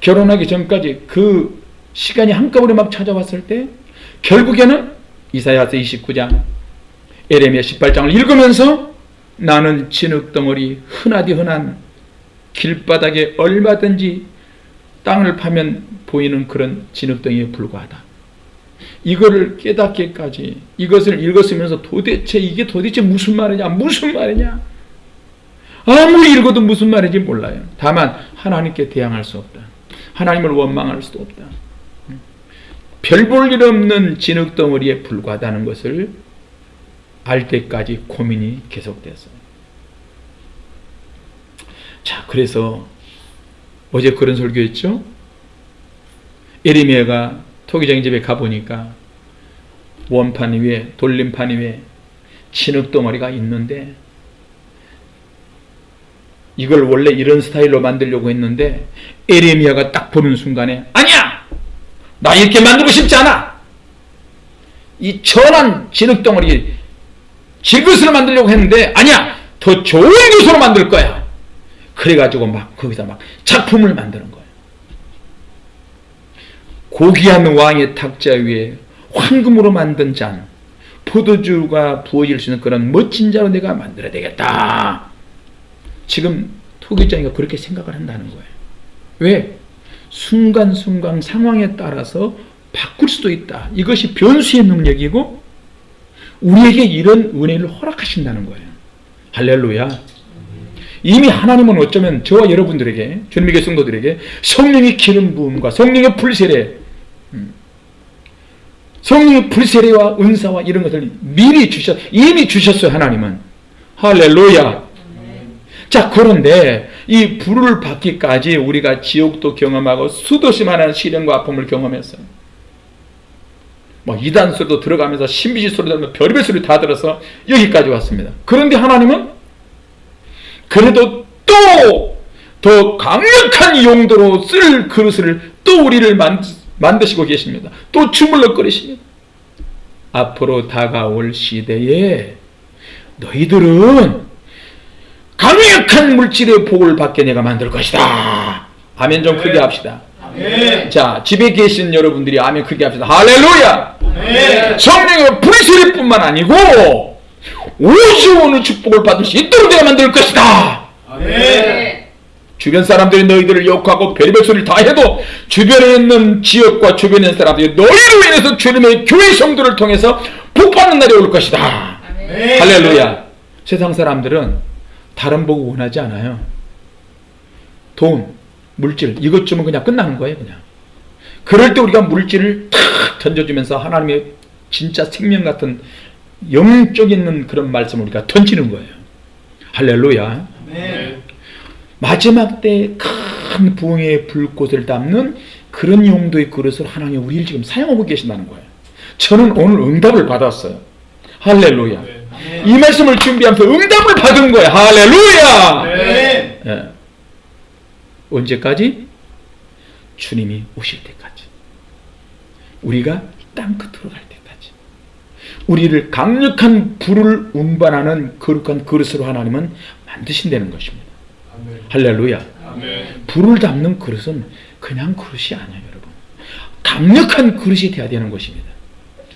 결혼하기 전까지 그 시간이 한꺼번에 막 찾아왔을 때 결국에는 이사야서 29장, 에레미야 18장을 읽으면서 나는 진흙덩어리 흔하디 흔한 길바닥에 얼마든지 땅을 파면 보이는 그런 진흙덩이에 불과하다. 이거를 깨닫기까지 이것을 읽었으면서 도대체 이게 도대체 무슨 말이냐 무슨 말이냐 아무리 읽어도 무슨 말인지 몰라요. 다만 하나님께 대항할 수 없다. 하나님을 원망할 수도 없다. 별 볼 일 없는 진흙덩어리에 불과하다는 것을 알 때까지 고민이 계속됐어요. 자, 그래서 어제 그런 설교했죠? 에리미야가 토기장 집에 가보니까 원판 위에 돌림판 위에 진흙덩어리가 있는데 이걸 원래 이런 스타일로 만들려고 했는데 에레미야가 딱 보는 순간에! 나 이렇게 만들고 싶지 않아! 이 천한 진흙덩어리 질그릇으로 만들려고 했는데 아니야! 더 좋은 것으로 만들 거야! 그래가지고 막 거기서 막 작품을 만드는 거예요. 고귀한 왕의 탁자 위에 황금으로 만든 잔, 포도주가 부어질 수 있는 그런 멋진 잔을 내가 만들어야 되겠다. 지금 토기장이가 그렇게 생각을 한다는 거예요. 왜? 순간순간 상황에 따라서 바꿀 수도 있다. 이것이 변수의 능력이고 우리에게 이런 은혜를 허락하신다는 거예요. 할렐루야. 이미 하나님은 어쩌면 저와 여러분들에게 주님의 성도들에게 성령의 기름 부음과 성령의 불세례 음, 성령의 불세례와 은사와 이런 것을 미리 주셨 이미 주셨어요 하나님은 할렐루야 자 그런데 이 불을 받기까지 우리가 지옥도 경험하고 수도시 많은 시련과 아픔을 경험했어요. 뭐 이단 소리도 들어가면서 신비지 소리 들으면 별별 소리 다 들어서 여기까지 왔습니다. 그런데 하나님은 그래도 또 더 강력한 용도로 쓸 그릇을 또 우리를 만드시고 계십니다. 또 주물럭거리십니다. 앞으로 다가올 시대에 너희들은 강력한 물질의 복을 받게 내가 만들 것이다. 아멘 좀 크게 합시다. 아멘. 자 집에 계신 여러분들이 아멘 크게 합시다. 할렐루야. 아멘. 성령의 불소리뿐만 아니고 오시오는 축복을 받을 수 있도록 내가 만들 것이다. 아멘. 주변 사람들이 너희들을 욕하고 별별 소리를 다 해도 주변에 있는 지역과 주변에 있는 사람들이 너희로 인해서 주님의 교회 성도를 통해서 복받는 날이 올 것이다. 아멘. 할렐루야. 세상 사람들은 다른 복을 원하지 않아요. 돈, 물질 이것 주면 그냥 끝나는 거예요. 그냥. 그럴 때 우리가 물질을 탁 던져주면서 하나님의 진짜 생명 같은 영적 있는 그런 말씀을 우리가 던지는 거예요. 할렐루야. 네. 마지막 때 큰 부흥의 불꽃을 담는 그런 용도의 그릇을 하나님 우리를 지금 사용하고 계신다는 거예요. 저는 오늘 응답을 받았어요. 할렐루야. 네. 이 말씀을 준비하면서 응답을 받은 거예요. 할렐루야! 네. 예. 언제까지? 주님이 오실 때까지. 우리가 땅 끝으로 갈 때까지. 우리를 강력한 불을 운반하는 거룩한 그릇으로 하나님은 만드신다는 것입니다. 아멘. 할렐루야. 아멘. 불을 담는 그릇은 그냥 그릇이 아니에요, 여러분. 강력한 그릇이 되어야 되는 것입니다.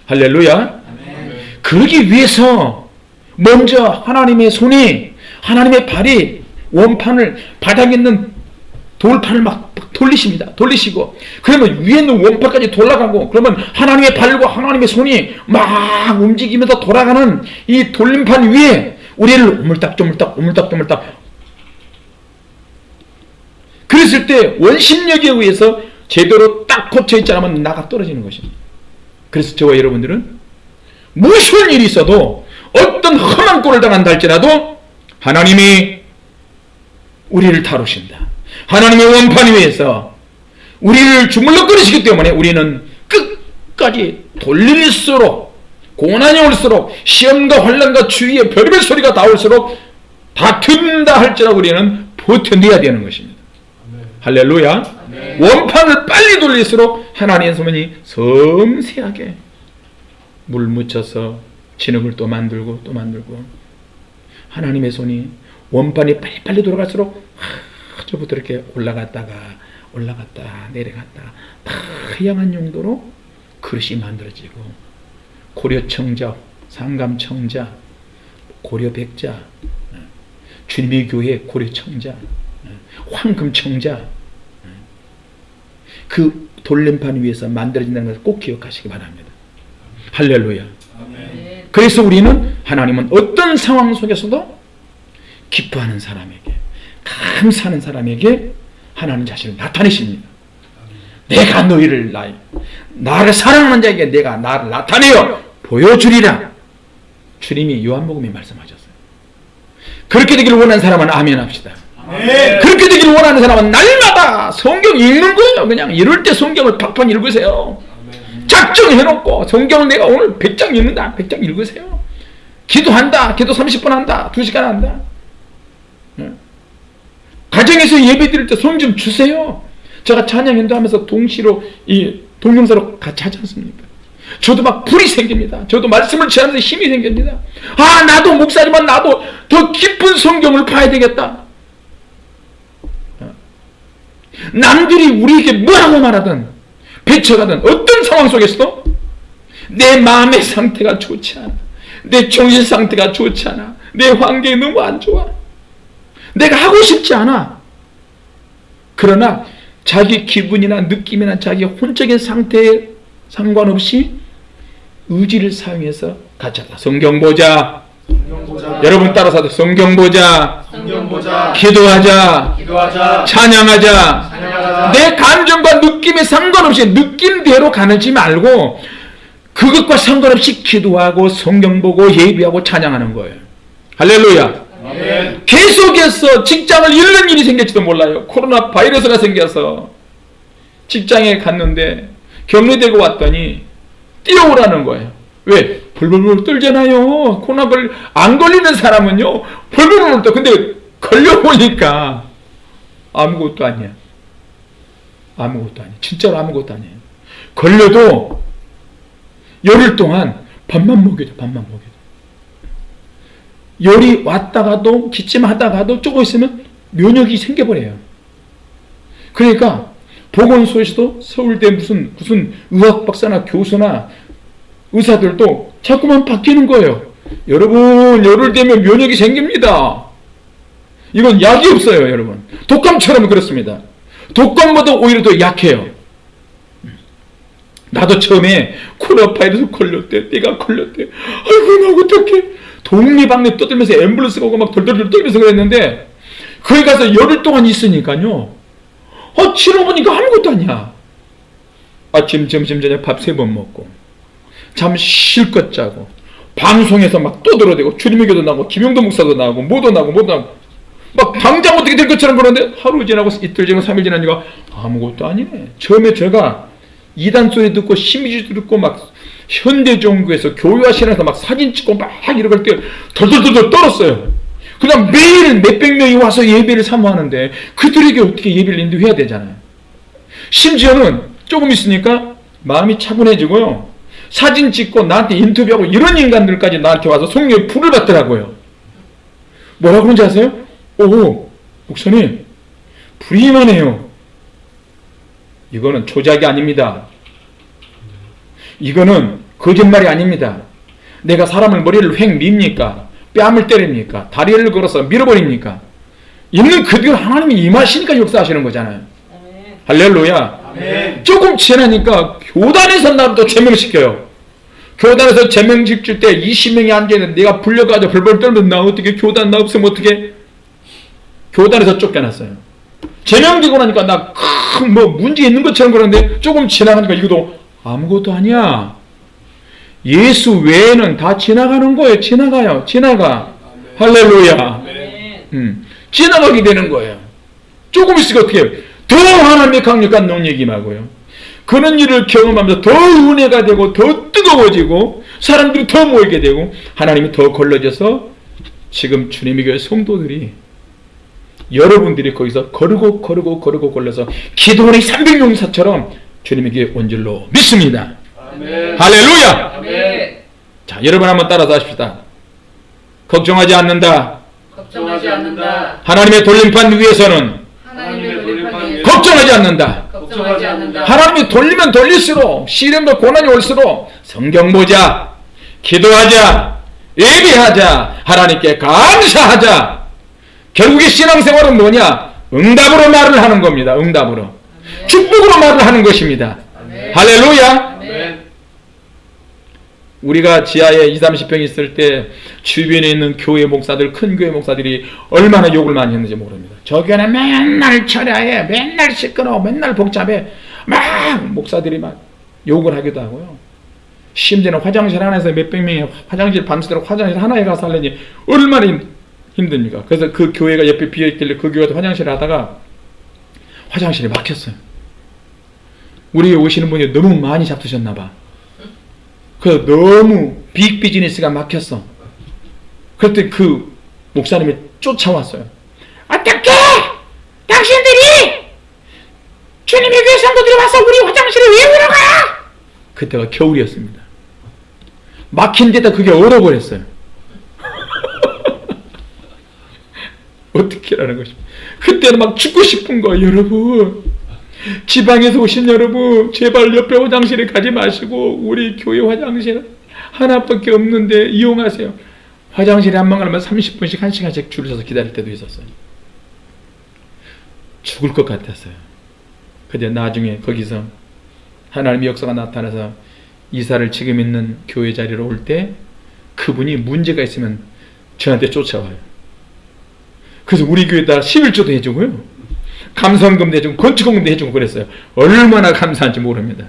할렐루야. 아멘. 그러기 위해서 먼저 하나님의 손이 하나님의 발이 원판을 바닥에 있는 돌판을 막 돌리십니다. 돌리시고 그러면 위에 있는 원판까지 돌아가고 그러면 하나님의 발과 하나님의 손이 막 움직이면서 돌아가는 이 돌림판 위에 우리를 오물딱 조물딱 오물딱 조물딱 그랬을 때 원심력에 의해서 제대로 딱 고쳐 있지 않으면 나가 떨어지는 것입니다. 그래서 저와 여러분들은 무슨 일이 있어도 어떤 험한 꼴을 당한다 할지라도 하나님이 우리를 다루신다. 하나님의 원판 위에서 우리를 주물럭거리시기 때문에 우리는 끝까지 돌릴수록 고난이 올수록 시험과 환란과 주위의 별별 소리가 다 올수록 다 든다 할지라도 우리는 버텨내야 되는 것입니다. 할렐루야. 원판을 빨리 돌릴수록 하나님의 손이 섬세하게 물 묻혀서 진흙을 또 만들고 또 만들고 하나님의 손이 원판이 빨리빨리 돌아갈수록 저부터 이렇게 올라갔다가 올라갔다 내려갔다 다양한 용도로 그릇이 만들어지고 고려청자, 상감청자, 고려백자, 주님의 교회 고려청자, 황금청자 그 돌림판 위에서 만들어진다는 것을 꼭 기억하시기 바랍니다. 할렐루야. 그래서 우리는 하나님은 어떤 상황 속에서도 기뻐하는 사람에게 감사하는 사람에게 하나님 자신을 나타내십니다. 내가 너희를 나 나를 사랑하는 자에게 내가 나를 나타내어 보여주리라. 주님이 요한복음에 말씀하셨어요. 그렇게 되기를 원하는 사람은 아멘 합시다.
네.
그렇게 되기를 원하는 사람은 날마다 성경 읽는 거예요. 그냥 이럴 때 성경을 팍팍 읽으세요. 작정해놓고 성경을 내가 오늘 100장 읽는다. 100장 읽으세요. 기도한다. 기도 30분 한다. 2시간 한다. 예. 가정에서 예배 드릴 때 손 좀 주세요. 제가 찬양 인도하면서 동시로 이 동영상으로 같이 하지 않습니까? 저도 막 불이 생깁니다. 저도 말씀을 전하면서 힘이 생깁니다. 아 나도 목사지만 나도 더 깊은 성경을 봐야 되겠다. 남들이 우리에게 뭐라고 말하든 배쳐가든 어떤 상황 속에서도 내 마음의 상태가 좋지 않아. 내 정신 상태가 좋지 않아. 내 환경이 너무 안 좋아. 내가 하고 싶지 않아. 그러나 자기 기분이나 느낌이나 자기 혼적인 상태에 상관없이 의지를 사용해서 하다. 성경 보자. 여러분 따라서 성경 보자.
성경 보자.
기도하자.
기도하자.
찬양하자.
찬양하자.
내 감정과 느낌에 상관없이 느낌대로 가는지 말고 그것과 상관없이 기도하고 성경 보고 예비하고 찬양하는 거예요. 할렐루야.
아멘.
계속해서 직장을 잃는 일이 생길지도 몰라요. 코로나 바이러스가 생겨서 직장에 갔는데 격리되고 왔더니 뛰어오라는 거예요. 왜? 벌벌벌 떨잖아요. 코로나 걸, 안 걸리는 사람은요, 벌벌벌 떨. 근데 걸려보니까 아무것도 아니야. 아무것도 아니야. 진짜로 아무것도 아니에요. 걸려도 열흘 동안 밥만 먹여줘, 밥만 먹여줘. 열이 왔다가도 기침하다가도 조금 있으면 면역이 생겨버려요. 그러니까 보건소에서도 서울대 무슨 무슨 의학 박사나 교수나 의사들도 자꾸만 바뀌는 거예요. 여러분 열흘 되면 면역이 생깁니다. 이건 약이 없어요, 여러분. 독감처럼 그렇습니다. 독감보다 오히려 더 약해요. 나도 처음에 코로나 바이러스 걸렸대. 내가 걸렸대. 아이고 나 어떡해. 독립방네 떠들면서 앰뷸런스가 오고 막 덜덜덜 떨면서 그랬는데 거기 가서 열흘 동안 있으니까요. 어, 치러보니까 아무것도 아니야. 아침, 점심, 저녁 밥 세 번 먹고 잠 실컷 자고 방송에서 막 떠들어대고 주님의 교도 나고 김용도 목사도 나오고 뭐도 나오고 뭐도 나오고 막 당장 어떻게 될 것처럼 그러는데 하루 지나고 이틀 지나고 삼일 지나니까 아무것도 아니네. 처음에 제가 이단 소리 듣고 심의지 듣고 막 현대종교에서 교회와 신앙에서 막 사진 찍고 막 이러고 할때 덜덜덜덜 떨었어요. 그냥 매일 몇백 명이 와서 예배를 사모하는데 그들에게 어떻게 예배를 인도해야 되잖아요. 심지어는 조금 있으니까 마음이 차분해지고요. 사진 찍고 나한테 인터뷰하고 이런 인간들까지 나한테 와서 성령의 불을 받더라고요. 뭐라고 그런지 아세요? 오, 목사님, 불이 임하네요. 이거는 조작이 아닙니다. 이거는 거짓말이 아닙니다. 내가 사람을 머리를 획 밉니까? 뺨을 때립니까? 다리를 걸어서 밀어버립니까? 있는 그대로 하나님이 임하시니까 역사하시는 거잖아요. 할렐루야.
아멘.
조금 지나니까 교단에서 나를 또 제명시켜요. 교단에서 제명 시킬 때 20명이 앉아있는데 내가 불려가지고 벌벌 떨면 나 어떻게 교단 나 없으면 어떻게 교단에서 쫓겨났어요. 제명되고 나니까 나 큰 뭐 문제 있는 것처럼 그러는데 조금 지나가니까 이것도 아무것도 아니야. 예수 외에는 다 지나가는 거예요. 지나가요. 지나가. 할렐루야. 음, 지나가게 되는 거예요. 조금 있으니까 어떻게 해요? 더 하나님의 강력한 능력이 임하고요. 그런 일을 경험하면서 더 은혜가 되고 더 뜨거워지고 사람들이 더 모이게 되고 하나님이 더 걸러져서 지금 주님의 교회 성도들이 여러분들이 거기서 거르고 거르고 거르고 걸려서 기도원의 300용사처럼 주님의 교회 온 줄로 믿습니다.
아멘.
할렐루야!
아멘.
자, 여러분 한번 따라서 하십시다. 걱정하지 않는다.
걱정하지 않는다.
하나님의 돌림판 위에서는
하나님의 돌림판 위에
걱정하지 않는다.
걱정하지 않는다.
하나님이 돌리면 돌릴수록 시련과 고난이 올수록 성경 보자, 기도하자, 예비하자, 하나님께 감사하자. 결국에 신앙생활은 뭐냐? 응답으로 말을 하는 겁니다. 응답으로. 축복으로 말을 하는 것입니다. 할렐루야!
아멘.
우리가 지하에 2, 30평 있을 때 주변에 있는 교회 목사들, 큰 교회 목사들이 얼마나 욕을 많이 했는지 모릅니다. 저 교회는 맨날 철야해, 맨날 시끄러워, 맨날 복잡해. 막 목사들이 막 욕을 하기도 하고요. 심지어는 화장실 하나에서 몇백 명이 화장실 밤새도록 화장실 하나에 가서 하려니 얼마나 힘- 힘듭니까? 그래서 그 교회가 옆에 비어있길래 그 교회에서 화장실 하다가 화장실이 막혔어요. 우리 오시는 분이 너무 많이 잡수셨나 봐. 그 너무 빅 비즈니스가 막혔어. 그때 그 목사님이 쫓아왔어요. 어떻게 당신들이 주님의 교회 성도들이 와서 우리 화장실을 왜 울어가? 그때가 겨울이었습니다. 막힌 데다 그게 얼어버렸어요. 어떻게 하는 것입니까? 그때는 막 죽고 싶은 거예요, 여러분. 지방에서 오신 여러분, 제발 옆에 화장실에 가지 마시고, 우리 교회 화장실 하나밖에 없는데 이용하세요. 화장실에 한 번 가면 30분씩, 1시간씩 줄을 서서 기다릴 때도 있었어요. 죽을 것 같았어요. 근데 나중에 거기서 하나님의 역사가 나타나서 이사를 지금 있는 교회 자리로 올 때 그분이 문제가 있으면 저한테 쫓아와요. 그래서 우리 교회에다 11조도 해주고요. 감성금도 해주고 건축금도 해주고 그랬어요. 얼마나 감사한지 모릅니다.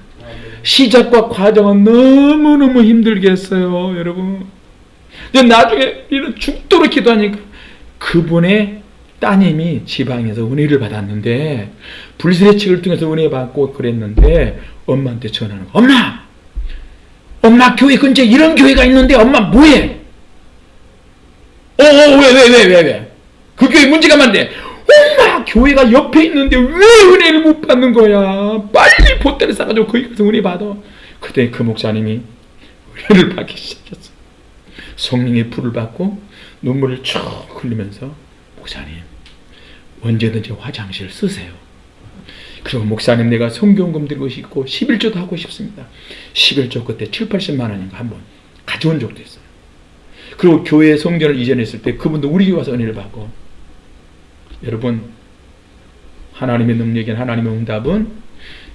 시작과 과정은 너무너무 힘들겠어요, 여러분. 근데 나중에 이런 죽도록 기도하니까 그분의 따님이 지방에서 은혜를 받았는데 불세례책을 통해서 은혜 받고 그랬는데 엄마한테 전화하는 거. 엄마! 엄마 교회 근처에 이런 교회가 있는데 엄마 뭐해? 어, 어, 왜, 왜, 왜, 왜, 왜? 그 교회 문제가 많은데 엄마 교회가 옆에 있는데 왜 은혜를 못 받는 거야? 빨리 보따리 싸가지고 거기 가서 은혜 받아. 그때 그 목사님이 은혜를 받기 시작했어. 성령의 불을 받고 눈물을 쭉 흘리면서 목사님 언제든지 화장실 쓰세요. 그리고 목사님 내가 성경금 들고 싶고 11조도 하고 싶습니다. 11조 그때 7, 80만 원인가 한번 가져온 적도 있어요. 그리고 교회 성전을 이전했을 때 그분도 우리 와서 은혜를 받고 여러분 하나님의 능력인 하나님의 응답은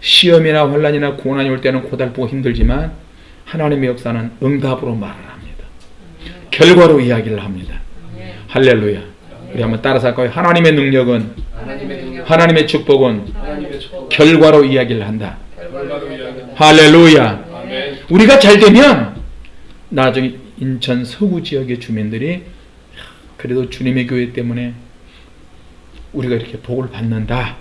시험이나 환란이나 고난이 올 때는 고달프고 힘들지만 하나님의 역사는 응답으로 말을 합니다. 결과로 이야기를 합니다. 할렐루야. 우리 한번 따라서 할까요? 하나님의 능력은
하나님의 능력.
하나님의 축복은
하나님의 축복.
결과로 이야기를 한다.
결과로.
할렐루야.
아멘.
우리가 잘 되면 나중에 인천 서구 지역의 주민들이 그래도 주님의 교회 때문에 우리가 이렇게 복을 받는다.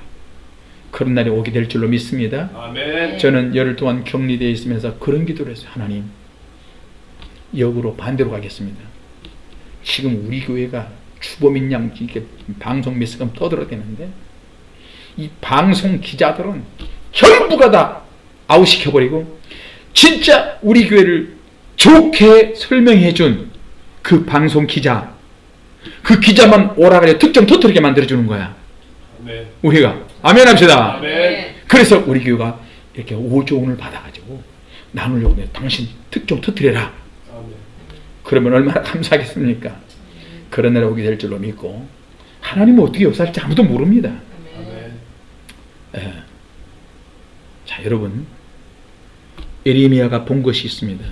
그런 날이 오게 될 줄로 믿습니다.
아멘.
저는 열흘 동안 격리되어 있으면서 그런 기도를 했어요. 하나님, 역으로 반대로 가겠습니다. 지금 우리 교회가 주범인 양 이렇게 방송 메시지가 떠들어대는데 이 방송 기자들은 전부가 다 아웃시켜버리고 진짜 우리 교회를 좋게 설명해 준 그 방송 기자 그 기자만 오라가려 특정 터뜨리게 만들어주는 거야.
아멘.
우리가 아멘 합시다.
아멘.
그래서 우리 교회가 이렇게 5조 원을 받아가지고 나누려고 해. 당신 특종 터뜨려라.
아멘.
그러면 얼마나 감사하겠습니까? 그런 날이 오게 될 줄로 믿고 하나님은 어떻게 역사할지 아무도 모릅니다. 예. 자 여러분 에레미야가 본 것이 있습니다.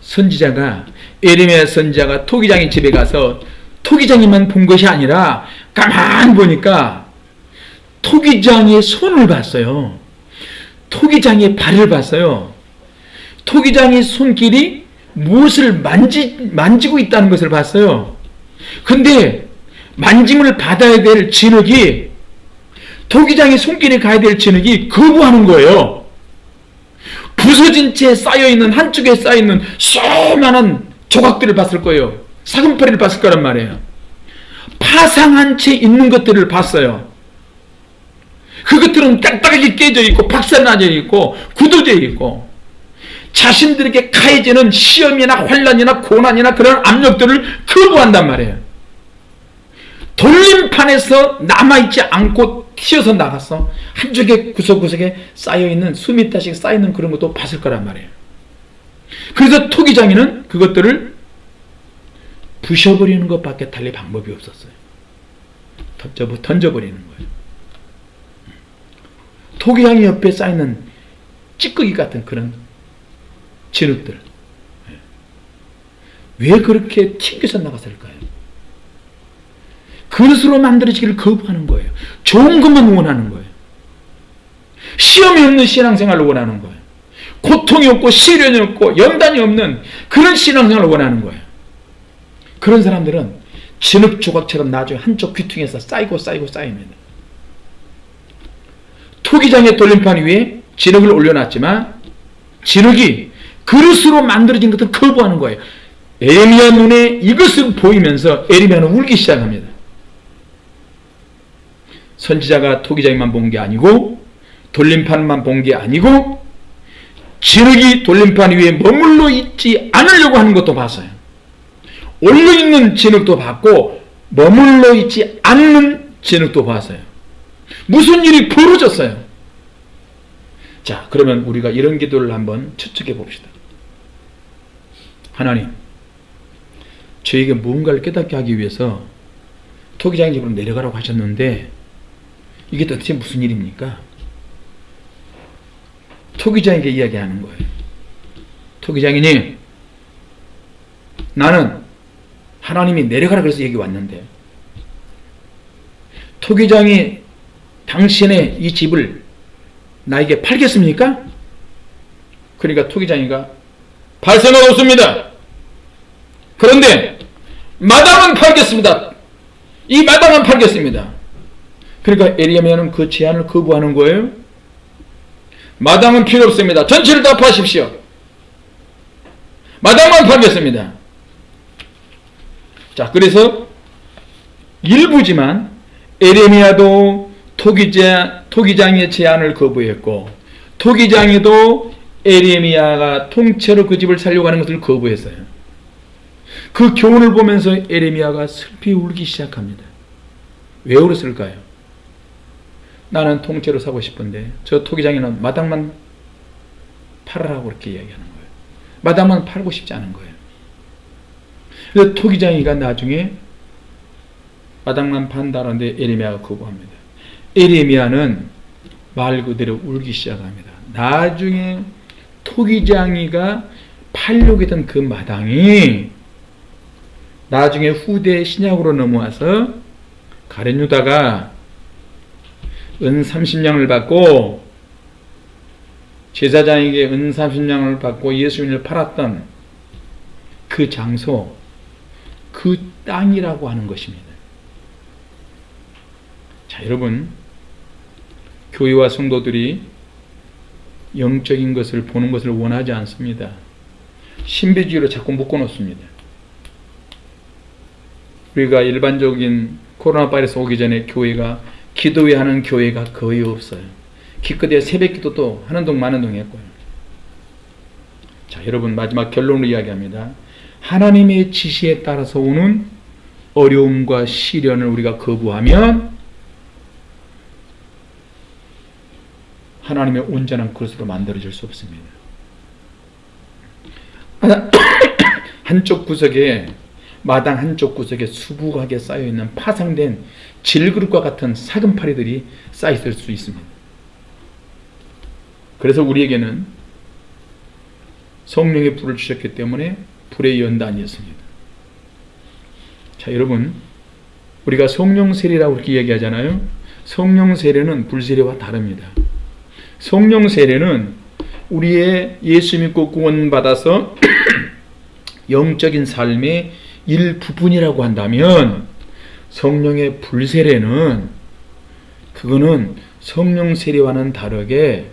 선지자가 에레미야 선지자가 토기장의 집에 가서 토기장이만 본 것이 아니라 가만 보니까 토기장의 손을 봤어요. 토기장의 발을 봤어요. 토기장의 손길이 무엇을 만지, 만지고 있다는 것을 봤어요. 근데 만짐을 받아야 될 진흙이 토기장의 손길에 가야 될 진흙이 거부하는 거예요. 부서진 채 쌓여있는 한쪽에 쌓여있는 수많은 조각들을 봤을 거예요. 사금팔이를 봤을 거란 말이에요. 파상한 채 있는 것들을 봤어요. 그것들은 딱딱하게 깨져 있고 박살나져 있고 굳어져 있고 자신들에게 가해지는 시험이나 환란이나 고난이나 그런 압력들을 거부한단 말이에요. 돌림판에서 남아있지 않고 튀어서 나가서 한쪽에 구석구석에 쌓여있는 수미 타씩 쌓여있는 그런 것도 봤을 거란 말이에요. 그래서 토기장이는 그것들을 부셔버리는 것밖에 달리 방법이 없었어요. 던져, 던져 버리는 거예요. 토기장이 옆에 쌓이는 찌꺼기 같은 그런 진흙들. 왜 그렇게 튕겨서 나갔을까요? 그릇으로 만들어지기를 거부하는 거예요. 좋은 것만 원하는 거예요. 시험이 없는 신앙생활을 원하는 거예요. 고통이 없고 시련이 없고 연단이 없는 그런 신앙생활을 원하는 거예요. 그런 사람들은 진흙 조각처럼 나중에 한쪽 귀퉁이에서 쌓이고 쌓이고 쌓입니다. 토기장의 돌림판 위에 진흙을 올려놨지만 진흙이 그릇으로 만들어진 것을 거부하는 거예요. 에미야 눈에 이것을 보이면서 에리미야는 울기 시작합니다. 선지자가 토기장만 본 게 아니고 돌림판만 본 게 아니고 진흙이 돌림판 위에 머물러 있지 않으려고 하는 것도 봤어요. 올려있는 진흙도 봤고 머물러 있지 않는 진흙도 봤어요. 무슨 일이 벌어졌어요. 자 그러면 우리가 이런 기도를 한번 추측해 봅시다. 하나님 저에게 무언가를 깨닫게 하기 위해서 토기장의 집으로 내려가라고 하셨는데 이게 도대체 무슨 일입니까? 토기장에게 이야기하는 거예요. 토기장이니 나는 하나님이 내려가라 그래서 여기 왔는데 토기장이 당신의 이 집을 나에게 팔겠습니까? 그러니까 토기장이가 팔 생각 없습니다. 그런데 마당은 팔겠습니다. 이 마당은 팔겠습니다. 그러니까 에리야미야는 그 제안을 거부하는 거예요. 마당은 필요 없습니다. 전체를 다 파십시오. 마당만 팔겠습니다. 자, 그래서 일부지만 에레미야도 토기자, 토기장의 제안을 거부했고 토기장에도 에레미야가 통째로 그 집을 살려고 하는 것을 거부했어요. 그 교훈을 보면서 에레미야가 슬피 울기 시작합니다. 왜 울었을까요? 나는 통째로 사고 싶은데 저 토기장에는 마당만 팔으라고 그렇게 이야기하는 거예요. 마당만 팔고 싶지 않은 거예요. 그래서 토기장이가 나중에 마당만 판다는데 에레미야가 거부합니다. 에레미야는 말 그대로 울기 시작합니다. 나중에 토기장이가 팔려고 했던 그 마당이 나중에 후대 신약으로 넘어와서 가룟 유다가 은 30냥을 받고 제사장에게 은 30냥을 받고 예수님을 팔았던 그 장소 그 땅이라고 하는 것입니다. 자, 여러분 교회와 성도들이 영적인 것을 보는 것을 원하지 않습니다. 신비주의로 자꾸 묶어놓습니다. 우리가 일반적인 코로나 바이러스 오기 전에 교회가 기도회 하는 교회가 거의 없어요. 기껏해야 새벽 기도도 하는 동 마는 동 했고요. 자, 여러분 마지막 결론으로 이야기합니다. 하나님의 지시에 따라서 오는 어려움과 시련을 우리가 거부하면 하나님의 온전한 그릇으로 만들어질 수 없습니다. 한쪽 구석에 마당 한쪽 구석에 수북하게 쌓여있는 파상된 질그릇과 같은 사금파리들이 쌓여있을 수 있습니다. 그래서 우리에게는 성령의 불을 주셨기 때문에 불의 연단이었습니다. 자 여러분 우리가 성령 세례라고 그렇게 얘기하잖아요. 성령 세례는 불 세례와 다릅니다. 성령 세례는 우리의 예수 믿고 구원받아서 영적인 삶의 일부분이라고 한다면 성령의 불세례는 그거는 성령 세례와는 다르게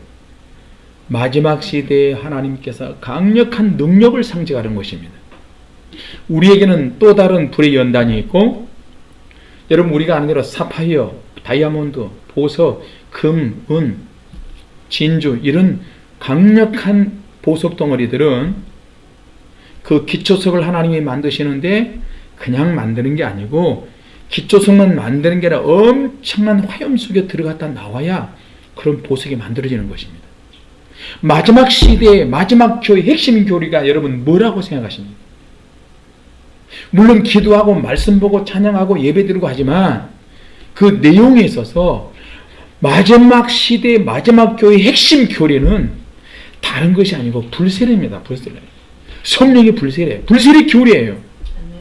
마지막 시대에 하나님께서 강력한 능력을 상징하는 것입니다. 우리에게는 또 다른 불의 연단이 있고 여러분 우리가 아는 대로 사파이어, 다이아몬드, 보석, 금, 은, 진주 이런 강력한 보석 덩어리들은 그 기초석을 하나님이 만드시는데 그냥 만드는 게 아니고 기초석만 만드는 게 아니라 엄청난 화염 속에 들어갔다 나와야 그런 보석이 만들어지는 것입니다. 마지막 시대의 마지막 교회 핵심 교리가 여러분 뭐라고 생각하십니까? 물론 기도하고 말씀 보고 찬양하고 예배 드리고 하지만 그 내용에 있어서 마지막 시대의 마지막 교회의 핵심 교리는 다른 것이 아니고 불세례입니다. 불세례. 성령의 불세례. 불세례 교리예요.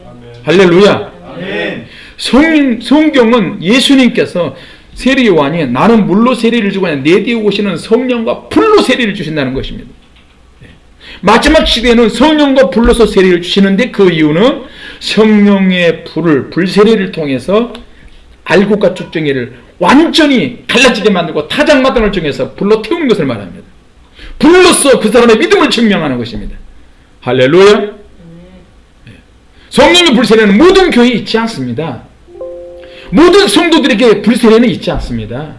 아멘.
할렐루야.
아멘.
성, 성경은 예수님께서 세례 요한이 나는 물로 세례를 주고 내 뒤에 오시는 성령과 불로 세례를 주신다는 것입니다. 네. 마지막 시대에는 성령과 불로서 세례를 주시는데 그 이유는 성령의 불을 불세례를 통해서 알곡과 쭉정이를 완전히 갈라지게 만들고 타작마당을 정해서 불로 태우는 것을 말합니다. 불로서 그 사람의 믿음을 증명하는 것입니다. 할렐루야. 네. 성령의 불세례는 모든 교회에 있지 않습니다. 모든 성도들에게 불세례는 있지 않습니다.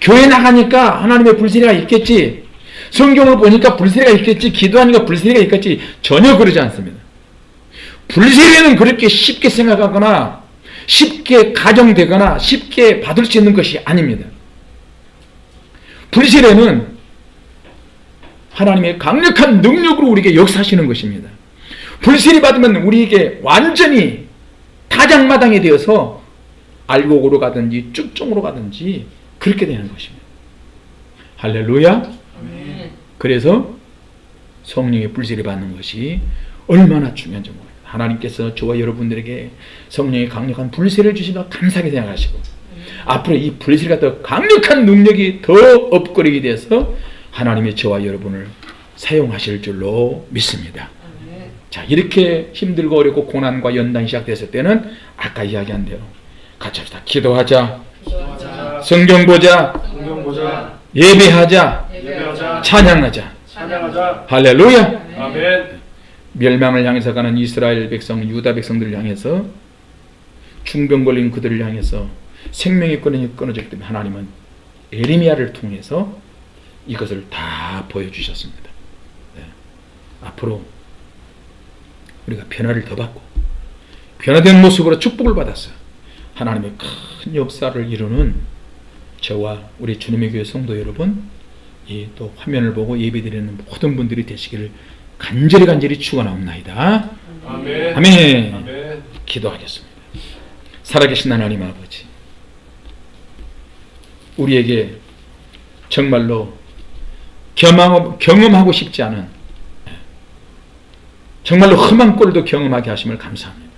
교회 나가니까 하나님의 불세례가 있겠지. 성경을 보니까 불세례가 있겠지. 기도하니까 불세례가 있겠지. 전혀 그러지 않습니다. 불세례는 그렇게 쉽게 생각하거나 쉽게 가정되거나 쉽게 받을 수 있는 것이 아닙니다. 불세례는 하나님의 강력한 능력으로 우리에게 역사하시는 것입니다. 불세례 받으면 우리에게 완전히 타작마당이 되어서 알곡으로 가든지 쭉종으로 가든지 그렇게 되는 것입니다. 할렐루야. 그래서 성령의 불세례 받는 것이 얼마나 중요한지 모릅니다. 하나님께서 저와 여러분들에게 성령의 강력한 불세를 주시면 감사하게 생각하시고 앞으로 이 불세가 더 강력한 능력이 더 업그레이드 돼서 하나님의 저와 여러분을 사용하실 줄로 믿습니다. 자 이렇게 힘들고 어렵고 고난과 연단이 시작됐을 때는 아까 이야기한 대로 같이 합시다. 기도하자.
기도하자.
성경 보자.
성경 보자.
예배하자.
예배하자.
찬양하자.
찬양하자.
할렐루야.
아멘.
멸망을 향해서 가는 이스라엘 백성, 유다 백성들을 향해서 중병 걸린 그들을 향해서 생명의 끈이 끊어졌기 때문에 하나님은 에리미야를 통해서 이것을 다 보여주셨습니다. 네. 앞으로 우리가 변화를 더 받고 변화된 모습으로 축복을 받았어 하나님의 큰 역사를 이루는 저와 우리 주님의 교회 성도 여러분 이 또 화면을 보고 예배드리는 모든 분들이 되시기를 간절히 간절히 축원하옵나이다.
아멘.
아멘.
아멘.
기도하겠습니다. 살아계신 하나님 아버지, 우리에게 정말로 경험, 경험하고 싶지 않은 정말로 험한 꼴도 경험하게 하심을 감사합니다.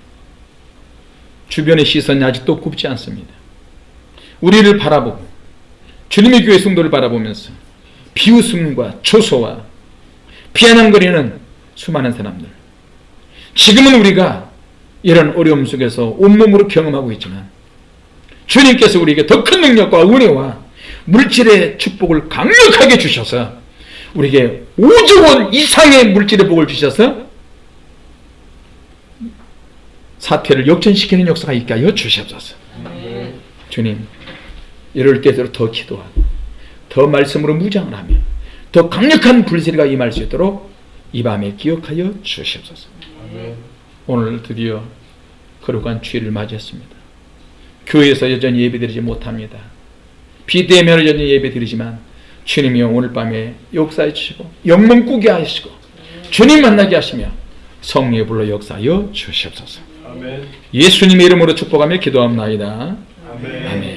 주변의 시선이 아직도 굽지 않습니다. 우리를 바라보고 주님의 교회 성도를 바라보면서 비웃음과 초소와 피아냥거리는 수많은 사람들 지금은 우리가 이런 어려움 속에서 온몸으로 경험하고 있지만 주님께서 우리에게 더 큰 능력과 은혜와 물질의 축복을 강력하게 주셔서 우리에게 5조 원 이상의 물질의 복을 주셔서 사태를 역전시키는 역사가 있게 하여 주시옵소서. 주님, 이럴 때대로 더 기도하고 더 말씀으로 무장을 하며 더 강력한 불세례가 임할 수 있도록 이 밤에 기억하여 주시옵소서.
아멘.
오늘 드디어 거룩한 주일을 맞이했습니다. 교회에서 여전히 예배드리지 못합니다. 비대면 여전히 예배드리지만 주님이여 오늘 밤에 역사해 주시고 영문 꾸게 하시고 주님 만나게 하시며 성령의 불러 역사하여 주시옵소서.
아멘.
예수님의 이름으로 축복하며 기도합나이다.
아멘.
아멘.